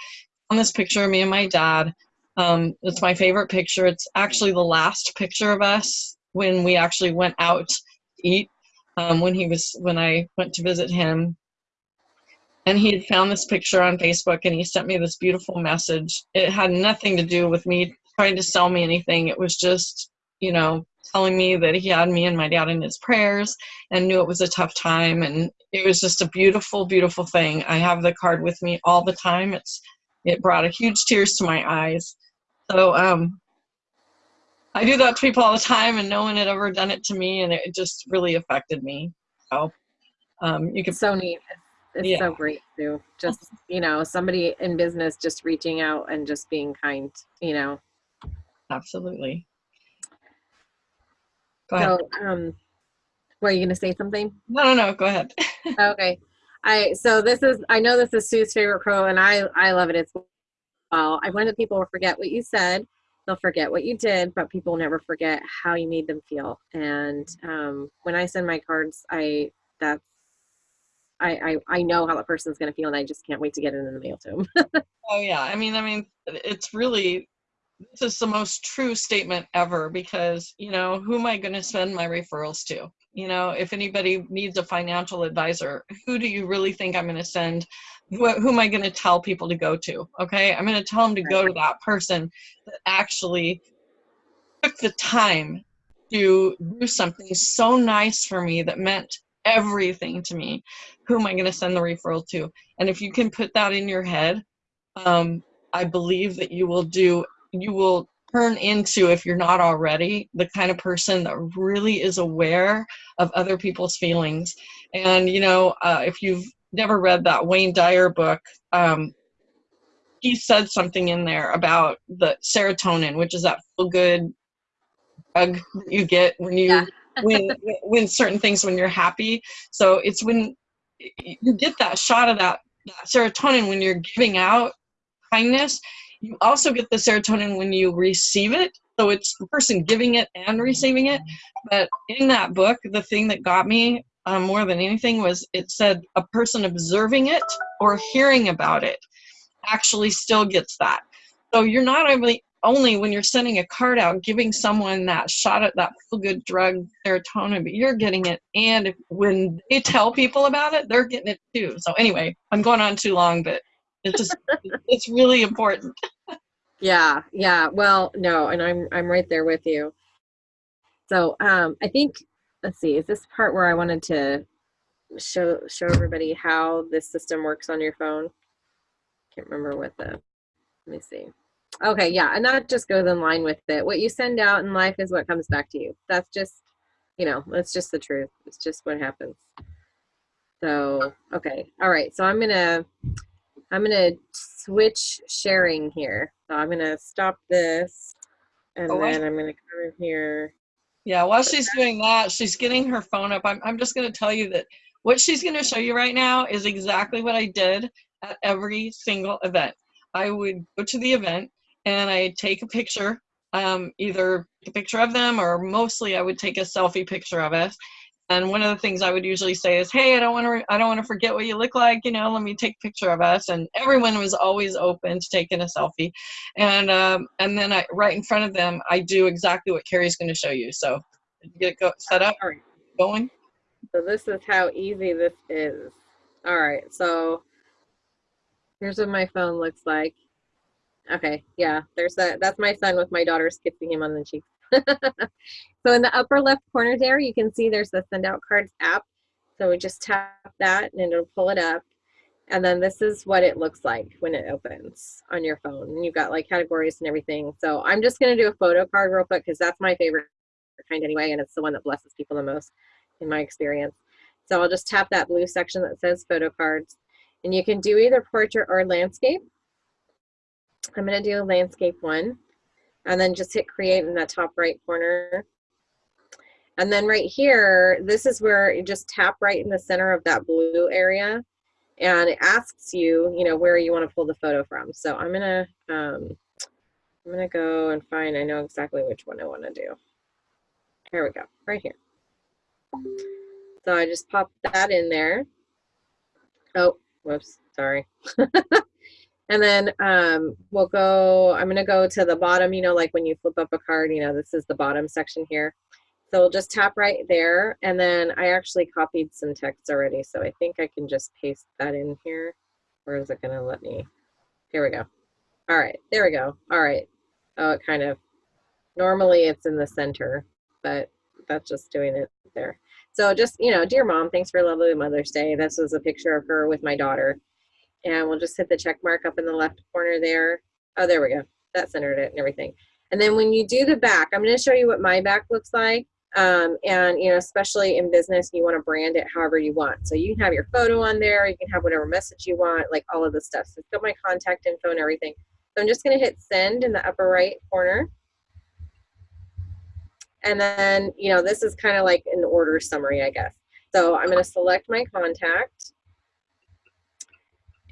On this picture of me and my dad. Um, it's my favorite picture. It's actually the last picture of us when we actually went out to eat. Um, when he was, when I went to visit him, and he had found this picture on Facebook, and he sent me this beautiful message. It had nothing to do with me trying to sell me anything. It was just, you know, telling me that he had me and my dad in his prayers and knew it was a tough time. And it was just a beautiful, beautiful thing. I have the card with me all the time. It's it brought a huge tears to my eyes. So um, I do that to people all the time, and no one had ever done it to me, and it just really affected me. So um, you can so neat. It's Yeah. so great too. Just, you know, somebody in business just reaching out and just being kind, you know. absolutely. Go ahead. So, um, were you gonna say something? No, no, no. Go ahead. [laughs] Okay. I so this is I know this is Sue's favorite quote and I I love it as well. I wanted people to forget what you said. They'll forget what you did, but people never forget how you made them feel. And um, when I send my cards, I that's I I, I know how that person's gonna feel and I just can't wait to get it in the mail to them. [laughs] Oh yeah, I mean, I mean, it's really this is the most true statement ever because you know who am I going to send my referrals to? You know, if anybody needs a financial advisor, who do you really think I'm going to send? Who, who am I going to tell people to go to? Okay, I'm going to tell them to go to that person that actually took the time to do something so nice for me that meant everything to me. Who am I going to send the referral to? And if you can put that in your head um, I believe that you will do, you will turn into, if you're not already, the kind of person that really is aware of other people's feelings. And, you know, uh, if you've never read that Wayne Dyer book, um, he said something in there about the serotonin, which is that feel good drug that you get when you Yeah. [laughs] when when certain things when you're happy. So it's when you get that shot of that, that serotonin when you're giving out kindness. You also get the serotonin when you receive it. So it's the person giving it and receiving it. But in that book, the thing that got me um, more than anything was it said a person observing it or hearing about it actually still gets that. So you're not only only when you're sending a card out giving someone that shot at that feel good drug serotonin, but you're getting it. And when they tell people about it, they're getting it too. So anyway, I'm going on too long, but it's just [laughs] it's really important. Yeah, yeah. Well, no, and I'm I'm right there with you. So um, I think let's see, is this part where I wanted to show show everybody how this system works on your phone? Can't remember what the. Let me see. Okay, yeah, and that just goes in line with it. What you send out in life is what comes back to you. That's just, you know, that's just the truth. It's just what happens. So okay, all right. So I'm gonna I'm gonna switch sharing here. So I'm gonna stop this, and Oh, then I'm gonna come in here. Yeah, while she's doing that, she's getting her phone up. I'm, I'm just going to tell you that what she's going to show you right now is exactly what I did at every single event. I would go to the event and I'd take a picture, um, either a picture of them or mostly I would take a selfie picture of us. And one of the things I would usually say is, "Hey, I don't want to, I don't want to forget what you look like. You know, let me take a picture of us." And everyone was always open to taking a selfie. And um, and then I, right in front of them, I do exactly what Carrie's going to show you. So get it go, set up, All right. going? So this is how easy this is. All right. So here's what my phone looks like. Okay. Yeah. There's that. That's my son with my daughter's kissing him on the cheek. [laughs] so in the upper left corner there, you can see there's the send out cards app. So we just tap that and it'll pull it up. And then this is what it looks like when it opens on your phone. And you've got like categories and everything. So I'm just to do a photo card real quick because that's my favorite kind anyway. And it's the one that blesses people the most in my experience. So I'll just tap that blue section that says photo cards. And you can do either portrait or landscape. I'm going to do a landscape one. And then just hit create in that top right corner. And then right here, this is where you just tap right in the center of that blue area. And it asks you, you know, where you want to pull the photo from. So I'm going to, um, I'm to go and find, I know exactly which one I want to do. Here we go, right here. So I just pop that in there. Oh, whoops, sorry. [laughs] and then um, we'll go, I'm gonna go to the bottom, you know, like when you flip up a card, you know, this is the bottom section here. So we'll just tap right there. And then I actually copied some text already. So I think I can just paste that in here. Or is it gonna let me? Here we go. All right, there we go. All right. Oh, it kind of, normally it's in the center. but that's just doing it there. So just, you know, dear mom, thanks for a lovely Mother's Day. This was a picture of her with my daughter. And we'll just hit the check mark up in the left corner there. Oh, there we go. That centered it and everything. And then when you do the back, I'm going to show you what my back looks like. Um, and, you know, especially in business, you want to brand it however you want. So you can have your photo on there. You can have whatever message you want, like all of the stuff. So it's got my contact info and everything. So I'm just going to hit send in the upper right corner. And then, you know, this is kind of like an order summary, I guess. So I'm going to select my contact.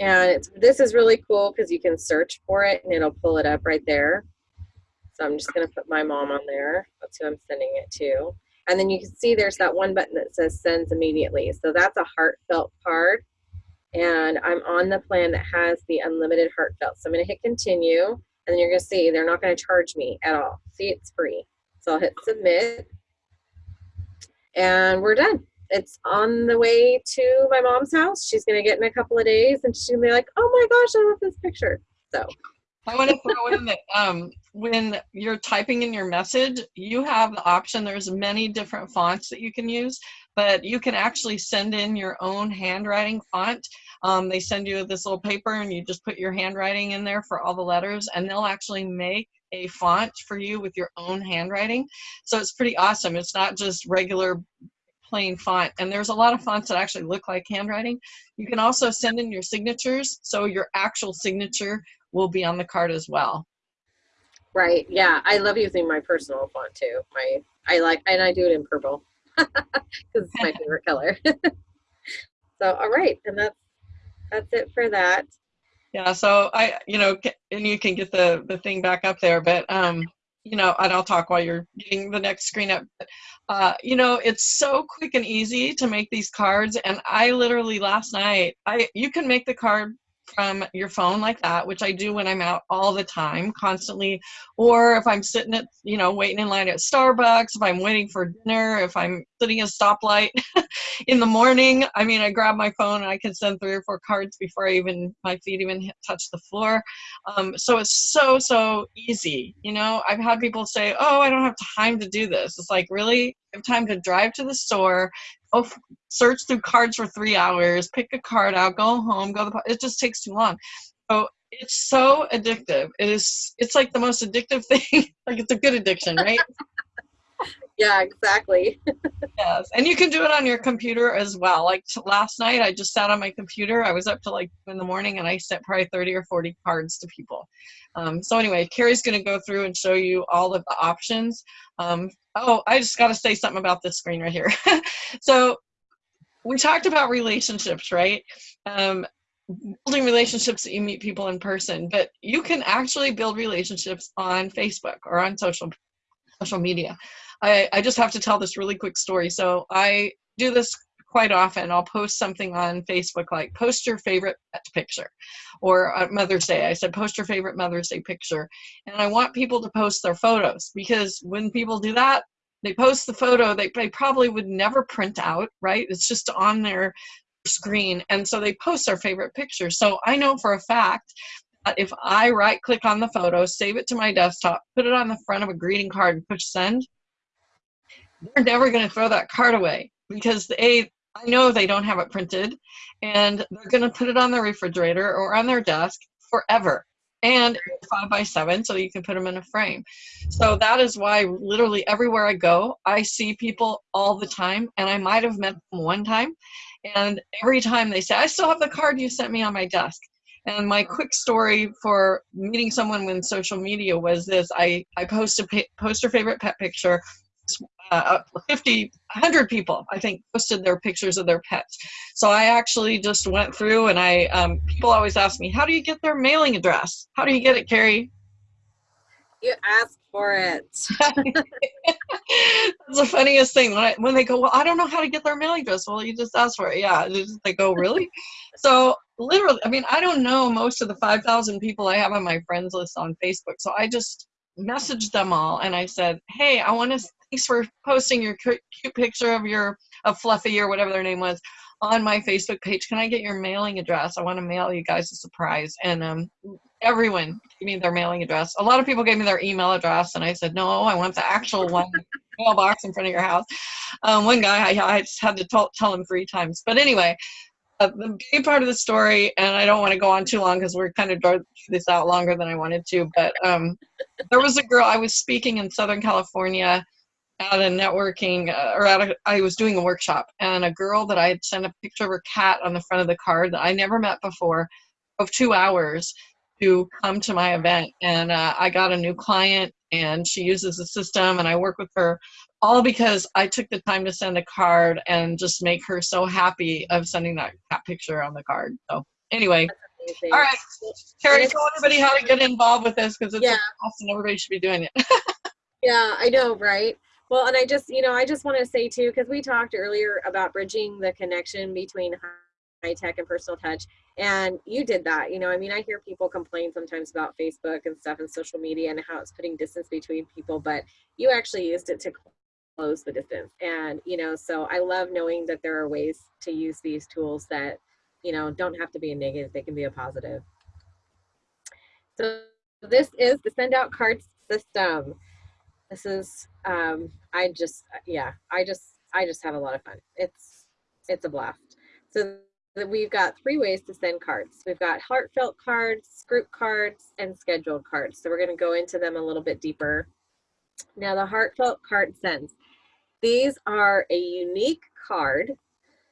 And this is really cool because you can search for it and it'll pull it up right there. So I'm just going to put my mom on there. That's who I'm sending it to. And then you can see there's that one button that says sends immediately. So that's a heartfelt card. And I'm on the plan that has the unlimited heartfelt. So I'm going to hit continue. And then you're going to see they're not going to charge me at all. See, it's free. So I'll hit submit. And we're done. It's on the way to my mom's house. She's going to get in a couple of days and she's to be like, oh my gosh, I love this picture. So I want to throw in that um, when you're typing in your message, you have the option. There's many different fonts that you can use, but you can actually send in your own handwriting font. Um, they send you this little paper and you just put your handwriting in there for all the letters and they'll actually make a font for you with your own handwriting. So it's pretty awesome. It's not just regular plain font. And there's a lot of fonts that actually look like handwriting. You can also send in your signatures. So your actual signature will be on the card as well. Right. Yeah. I love using my personal font too. My I like and I do it in purple [laughs] because it's my [laughs] favorite color. [laughs] so all right, and that's that's it for that. Yeah. So I, you know, and you can get the the thing back up there, but um, you know, and I'll talk while you're getting the next screen up. Uh, you know, it's so quick and easy to make these cards, and I literally last night, I you can make the card from your phone like that, which I do when I'm out all the time, constantly, or if I'm sitting at, you know, waiting in line at Starbucks, if I'm waiting for dinner, if I'm sitting at a stoplight [laughs] in the morning, I mean, I grab my phone and I can send three or four cards before I even, my feet even touch the floor. Um, so it's so, so easy. You know, I've had people say, oh, I don't have time to do this. It's like, really? Have time to drive to the store, oh, search through cards for three hours, pick a card out, go home, go the. It just takes too long. So it's so addictive. It is. It's like the most addictive [laughs] thing. like it's a good addiction, right? Yeah, exactly. yes, and you can do it on your computer as well. Like last night, I just sat on my computer. I was up to like in the morning, and I sent probably thirty or forty cards to people. Um, so anyway, Carrie's going to go through and show you all of the options. Um, oh, I just got to say something about this screen right here. [laughs] so we talked about relationships, right? Um, building relationships that you meet people in person, but you can actually build relationships on Facebook or on social social media. I, I just have to tell this really quick story. So I do this quite often. I'll post something on Facebook like post your favorite picture or Mother's Day. I said post your favorite Mother's Day picture. And I want people to post their photos because when people do that, they post the photo they, they probably would never print out, right? It's just on their screen. And so they post their favorite picture. So I know for a fact that if I right click on the photo, save it to my desktop, put it on the front of a greeting card and push send, they're never going to throw that card away because they I know they don't have it printed and they're going to put it on their refrigerator or on their desk forever. And five by seven so you can put them in a frame. So that is why literally everywhere i go i see people all the time and i might have met them one time and every time they say i still have the card you sent me on my desk. And my quick story for meeting someone when social media was this. I i post a post her favorite pet picture uh, 50, 100 people, I think, posted their pictures of their pets. So I actually just went through and I, um, people always ask me, how do you get their mailing address? How do you get it, Carrie? You ask for it. [laughs] That's the funniest thing when, I, when they go, well, I don't know how to get their mailing address. Well, you just ask for it. Yeah. They go, really? so literally, I mean, I don't know most of the 5,000 people I have on my friends list on Facebook. So I just messaged them all and I said, hey, I want to thanks for posting your cute picture of your of Fluffy or whatever their name was on my Facebook page. Can I get your mailing address? I want to mail you guys a surprise. And um, everyone gave me their mailing address. A lot of people gave me their email address, and I said, no, I want the actual one mailbox in front of your house. Um, one guy, I, I just had to tell him three times. But anyway, uh, the big part of the story, and I don't want to go on too long because we're kind of drew this out longer than I wanted to, but um, there was a girl, I was speaking in Southern California at a networking, uh, or at a, I was doing a workshop, and a girl that I had sent a picture of her cat on the front of the card that I never met before, of two hours to come to my event. And uh, I got a new client, and she uses the system, and I work with her all because I took the time to send a card and just make her so happy of sending that cat picture on the card. So anyway, all right, Terry, tell everybody how to get involved with this because it's Yeah. awesome. Everybody should be doing it. [laughs] Yeah, I know, right? Well, and I just, you know, I just want to say too, because we talked earlier about bridging the connection between high tech and personal touch, and you did that. You know, I mean, I hear people complain sometimes about Facebook and stuff and social media and how it's putting distance between people, but you actually used it to close the distance. And, you know, so I love knowing that there are ways to use these tools that, you know, don't have to be a negative, they can be a positive. So this is the send out cards system. This is um i just yeah i just i just have a lot of fun. It's it's a blast. So we've got three ways to send cards. We've got heartfelt cards group cards and scheduled cards. So we're going to go into them a little bit deeper. Now the heartfelt card sends these are a unique card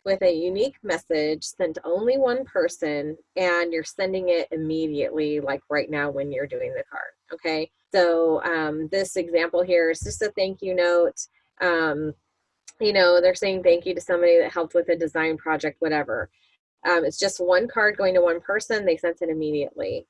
with a unique message sent only one person and you're sending it immediately like right now when you're doing the card okay? So um, this example here is just a thank you note. Um, you know they're saying thank you to somebody that helped with a design project whatever. Um, it's just one card going to one person. They sent it immediately.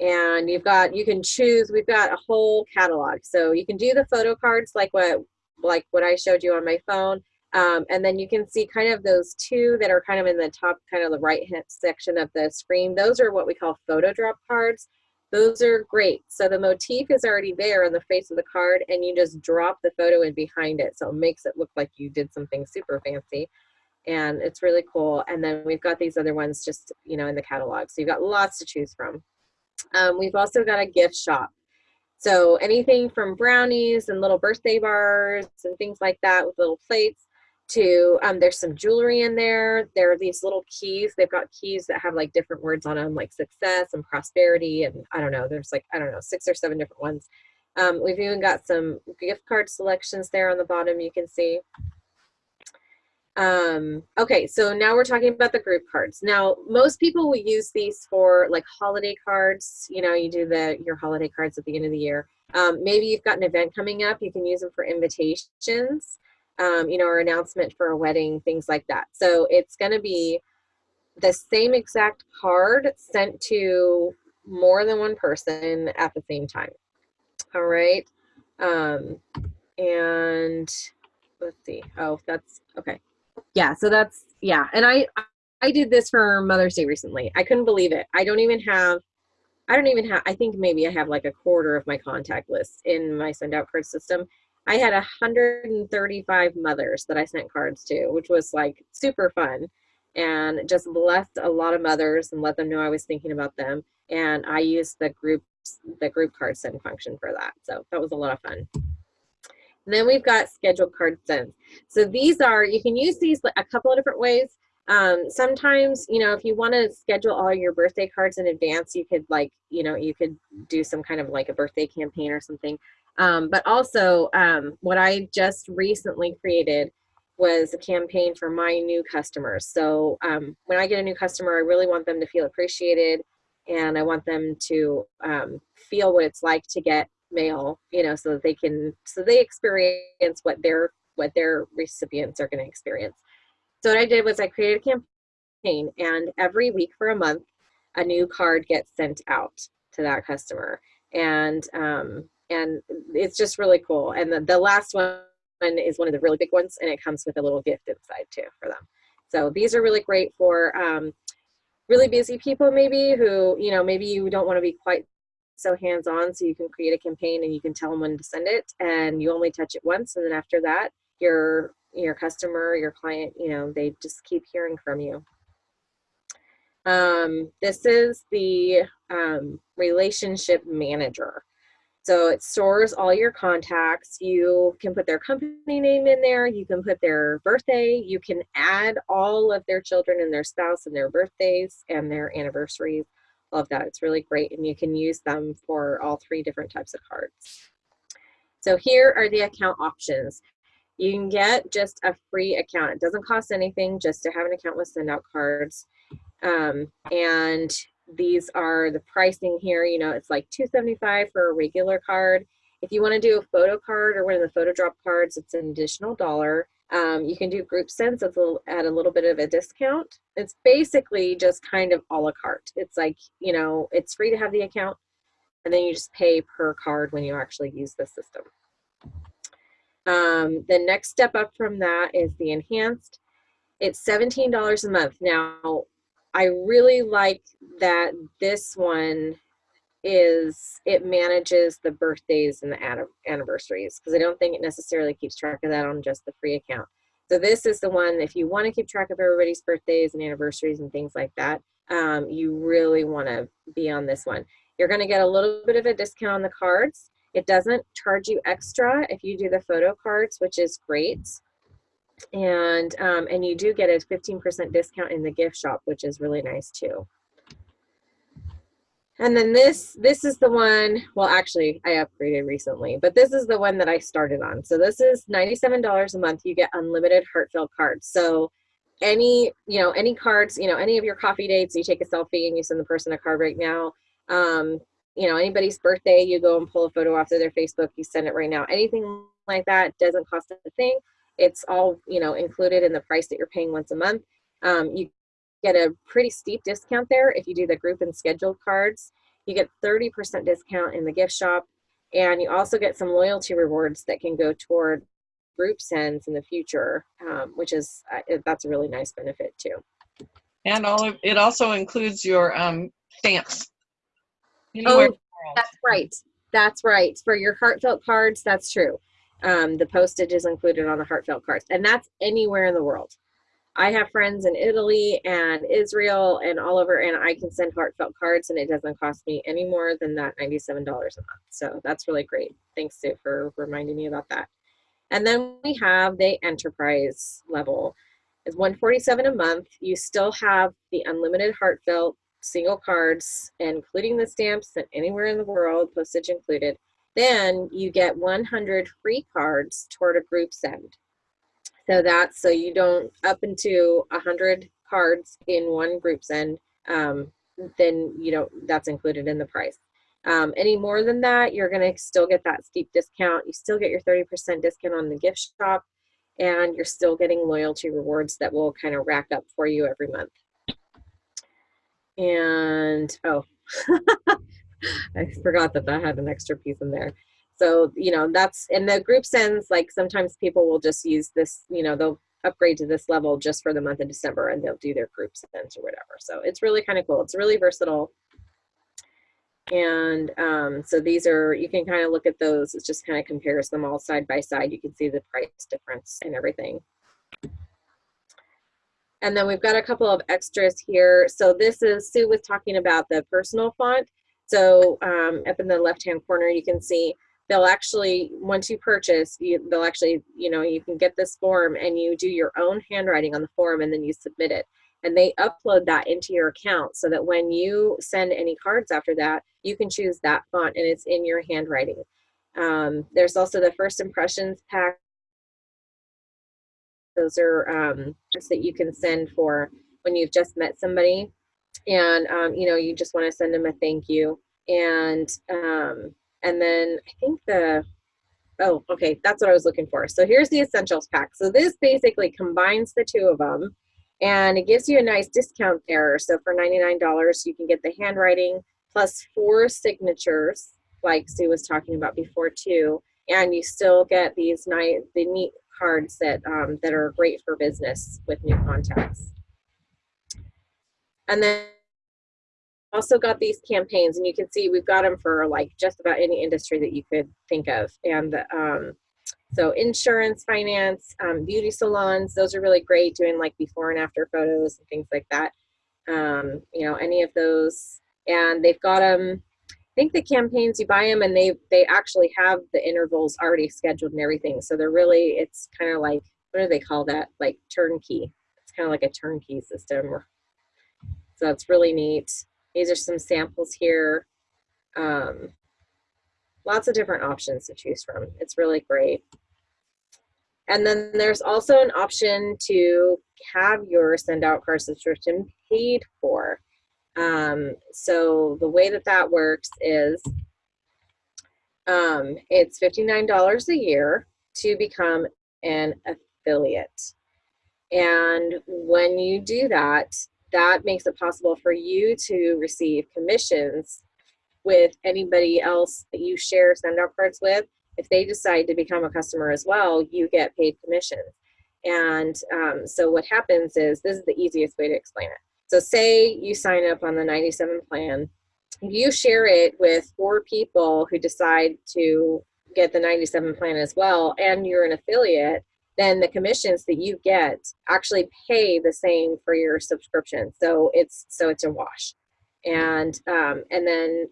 And you've got you can choose we've got a whole catalog. So you can do the photo cards like what like what i showed you on my phone um, and then you can see kind of those two that are kind of in the top, kind of the right hand section of the screen. Those are what we call photo drop cards. Those are great. So the motif is already there on the face of the card and you just drop the photo in behind it. So it makes it look like you did something super fancy. And it's really cool. And then we've got these other ones just, you know, in the catalog. So you've got lots to choose from. Um, we've also got a gift shop. So anything from brownies and little birthday bars and things like that with little plates to um, there's some jewelry in there. There are these little keys. They've got keys that have like different words on them like success and prosperity and i don't know there's like i don't know six or seven different ones. Um, we've even got some gift card selections there on the bottom you can see um, okay so now we're talking about the group cards now most people will use these for like holiday cards you know you do the your holiday cards at the end of the year um, maybe you've got an event coming up you can use them for invitations um, you know, or announcement for a wedding, things like that. So it's going to be the same exact card sent to more than one person at the same time. All right. Um, and let's see. Oh, that's okay. Yeah. So that's, yeah. And I, I did this for Mother's Day recently. I couldn't believe it. I don't even have, I don't even have, I think maybe I have like a quarter of my contact list in my send out card system I had 135 mothers that I sent cards to, which was like super fun and just blessed a lot of mothers and let them know I was thinking about them. And I used the group the group card send function for that. So that was a lot of fun. And then we've got scheduled card sends. So these are, you can use these a couple of different ways. Um, sometimes, you know, if you want to schedule all your birthday cards in advance, you could like, you know, you could do some kind of like a birthday campaign or something. Um, but also, um, what I just recently created was a campaign for my new customers. So um, when I get a new customer, I really want them to feel appreciated and I want them to um, feel what it's like to get mail, you know, so that they can, so they experience what their, what their recipients are going to experience. So what I did was I created a campaign and every week for a month, a new card gets sent out to that customer. And um, and it's just really cool. And the, the last one is one of the really big ones, and it comes with a little gift inside too for them. So these are really great for um, really busy people maybe who, you know, maybe you don't want to be quite so hands-on so you can create a campaign and you can tell them when to send it and you only touch it once and then after that your your customer your client you know they just keep hearing from you um, this is the um, relationship manager So it stores all your contacts. You can put their company name in there. You can put their birthday. You can add all of their children and their spouse and their birthdays and their anniversaries. Love that. It's really great. And you can use them for all three different types of cards. So here are the account options. You can get just a free account. It doesn't cost anything just to have an account with send out cards. Um, and these are the pricing here. You know, it's like 275 for a regular card. If you want to do a photo card or one of the photo drop cards, it's an additional dollar. Um, you can do group a, at a little bit of a discount. It's basically just kind of a la carte. It's like, you know, it's free to have the account and then you just pay per card when you actually use the system. Um, the next step up from that is the enhanced. It's $17 a month. Now, I really like that this one is it manages the birthdays and the anniversaries because I don't think it necessarily keeps track of that on just the free account. So this is the one, if you want to keep track of everybody's birthdays and anniversaries and things like that, um, you really want to be on this one. You're going to get a little bit of a discount on the cards. It doesn't charge you extra if you do the photo cards, which is great and um, and you do get a 15% discount in the gift shop which is really nice too and then this this is the one well actually i upgraded recently but this is the one that i started on. So this is $97 a month. You get unlimited heartfelt cards. So any you know any cards you know any of your coffee dates you take a selfie and you send the person a card right now. Um you know anybody's birthday you go and pull a photo off of their facebook you send it right now. Anything like that doesn't cost a thing. It's all, you know, included in the price that you're paying once a month. Um, you get a pretty steep discount there if you do the group and scheduled cards. You get 30% discount in the gift shop. And you also get some loyalty rewards that can go toward group sends in the future, um, which is, uh, that's a really nice benefit too. And all of, it also includes your um, stamps. Oh, that's right. That's right. For your heartfelt cards, that's true. Um, the postage is included on the heartfelt cards, and that's anywhere in the world. I have friends in Italy and Israel and all over, and I can send heartfelt cards, and it doesn't cost me any more than that $97 a month. So that's really great. Thanks, Sue, for reminding me about that. And then we have the enterprise level. It's 147 a month. You still have the unlimited heartfelt single cards, including the stamps and anywhere in the world, postage included. Then you get 100 free cards toward a group send. So that's so you don't up into a 100 cards in one group send, um, then you know that's included in the price. Um, any more than that, you're to still get that steep discount. You still get your 30% discount on the gift shop, and you're still getting loyalty rewards that will kind of rack up for you every month. And oh, [laughs] I forgot that that had an extra piece in there. So, you know, that's, in the group sends, like sometimes people will just use this, you know, they'll upgrade to this level just for the month of December and they'll do their group sends or whatever. So it's really kind of cool. It's really versatile. And um, so these are, you can kind of look at those. It just kind of compares them all side by side. You can see the price difference and everything. And then we've got a couple of extras here. So this is, Sue was talking about the personal font. So um, up in the left-hand corner, you can see they'll actually, once you purchase, you, they'll actually, you know, you can get this form and you do your own handwriting on the form and then you submit it. And they upload that into your account so that when you send any cards after that, you can choose that font and it's in your handwriting. Um, there's also the first impressions pack. Those are um, that you can send for when you've just met somebody and um, you know you just want to send them a thank you and um, and then I think the oh okay that's what I was looking for. So here's the essentials pack. So this basically combines the two of them and it gives you a nice discount there. So for $99 you can get the handwriting plus four signatures like Sue was talking about before too. And you still get these nice the neat cards that um, that are great for business with new contacts. And then also got these campaigns and you can see we've got them for like just about any industry that you could think of. And um, so insurance, finance, um, beauty salons, those are really great doing like before and after photos and things like that. Um, you know, any of those. And they've got them I think the campaigns you buy them and they they actually have the intervals already scheduled and everything. So they're really it's kind of like what do they call that? Like turnkey. It's kind of like a turnkey system. So it's really neat. These are some samples here. Um, lots of different options to choose from. It's really great. And then there's also an option to have your send out card subscription paid for. Um, so the way that that works is um, it's $59 a year to become an affiliate. And when you do that, that makes it possible for you to receive commissions with anybody else that you share send out cards with. If they decide to become a customer as well, you get paid commissions. And um, so what happens is, this is the easiest way to explain it. So say you sign up on the 97 plan, you share it with four people who decide to get the 97 plan as well, and you're an affiliate, then the commissions that you get actually pay the same for your subscription. So it's so it's a wash. And um, and then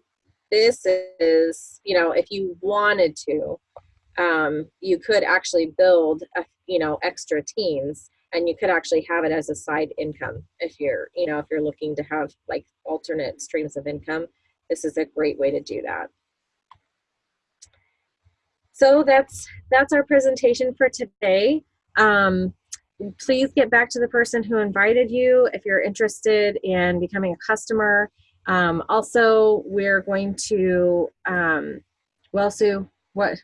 this is, you know, if you wanted to, um, you could actually build, a, you know, extra teams and you could actually have it as a side income if you're, you know, if you're looking to have like alternate streams of income. This is a great way to do that. So that's that's our presentation for today. Um, please get back to the person who invited you if you're interested in becoming a customer. Um, also, we're going to, um, well, Sue, what,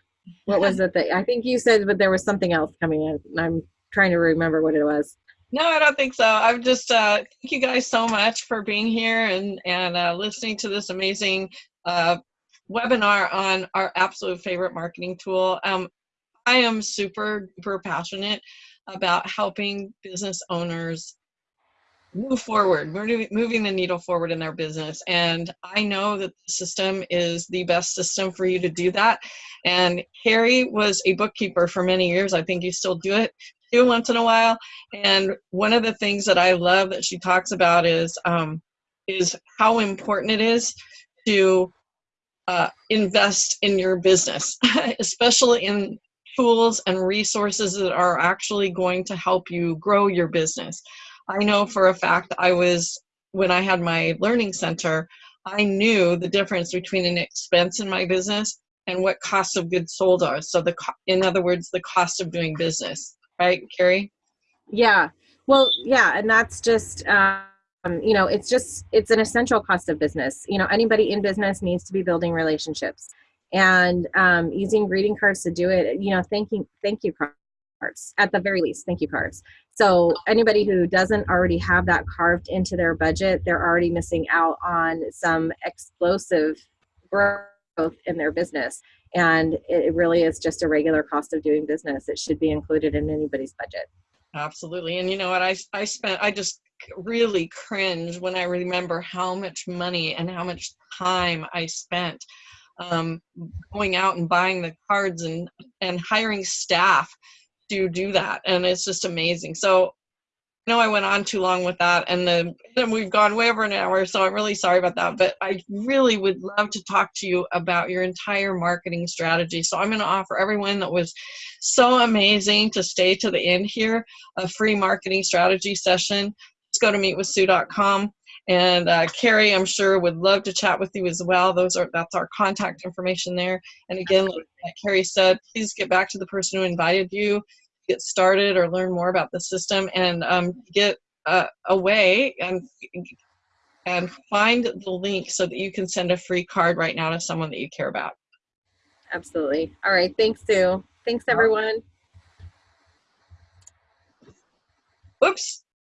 what was it that, I think you said, but there was something else coming in. I'm trying to remember what it was. No, I don't think so. I'm just uh, thank you guys so much for being here and and uh, listening to this amazing uh, webinar on our absolute favorite marketing tool. Um, I am super super passionate about helping business owners move forward, We're moving the needle forward in their business. And I know that the system is the best system for you to do that. And Carrie was a bookkeeper for many years. I think you still do it do once in a while. And one of the things that I love that she talks about is um, is how important it is to uh, invest in your business, [laughs] especially in tools and resources that are actually going to help you grow your business. I know for a fact I was, when I had my learning center, I knew the difference between an expense in my business and what cost of goods sold are. So the, in other words, the cost of doing business, right, Carrie? Yeah. Well, yeah, and that's just, um, you know, it's just, it's an essential cost of business. You know, anybody in business needs to be building relationships and um, using greeting cards to do it. You know, thanking, thank you cards at the very least, thank you cards. So anybody who doesn't already have that carved into their budget, they're already missing out on some explosive growth in their business. And it really is just a regular cost of doing business. It should be included in anybody's budget. Absolutely. And you know what? I, I spent, I just really cringe when I remember how much money and how much time I spent um, going out and buying the cards and, and hiring staff to do that and it's just amazing. So I know I went on too long with that and then, we've gone way over an hour so I'm really sorry about that but I really would love to talk to you about your entire marketing strategy. So I'm going to offer everyone that was so amazing to stay to the end here a free marketing strategy session just go to meetwithsue.com and uh, Carrie, I'm sure, would love to chat with you as well. Those are that's our contact information there. And again, like, like Carrie said, please get back to the person who invited you, get started or learn more about the system, and um, get uh, away and and find the link so that you can send a free card right now to someone that you care about. Absolutely. All right. Thanks, Sue. Thanks, everyone. Whoops.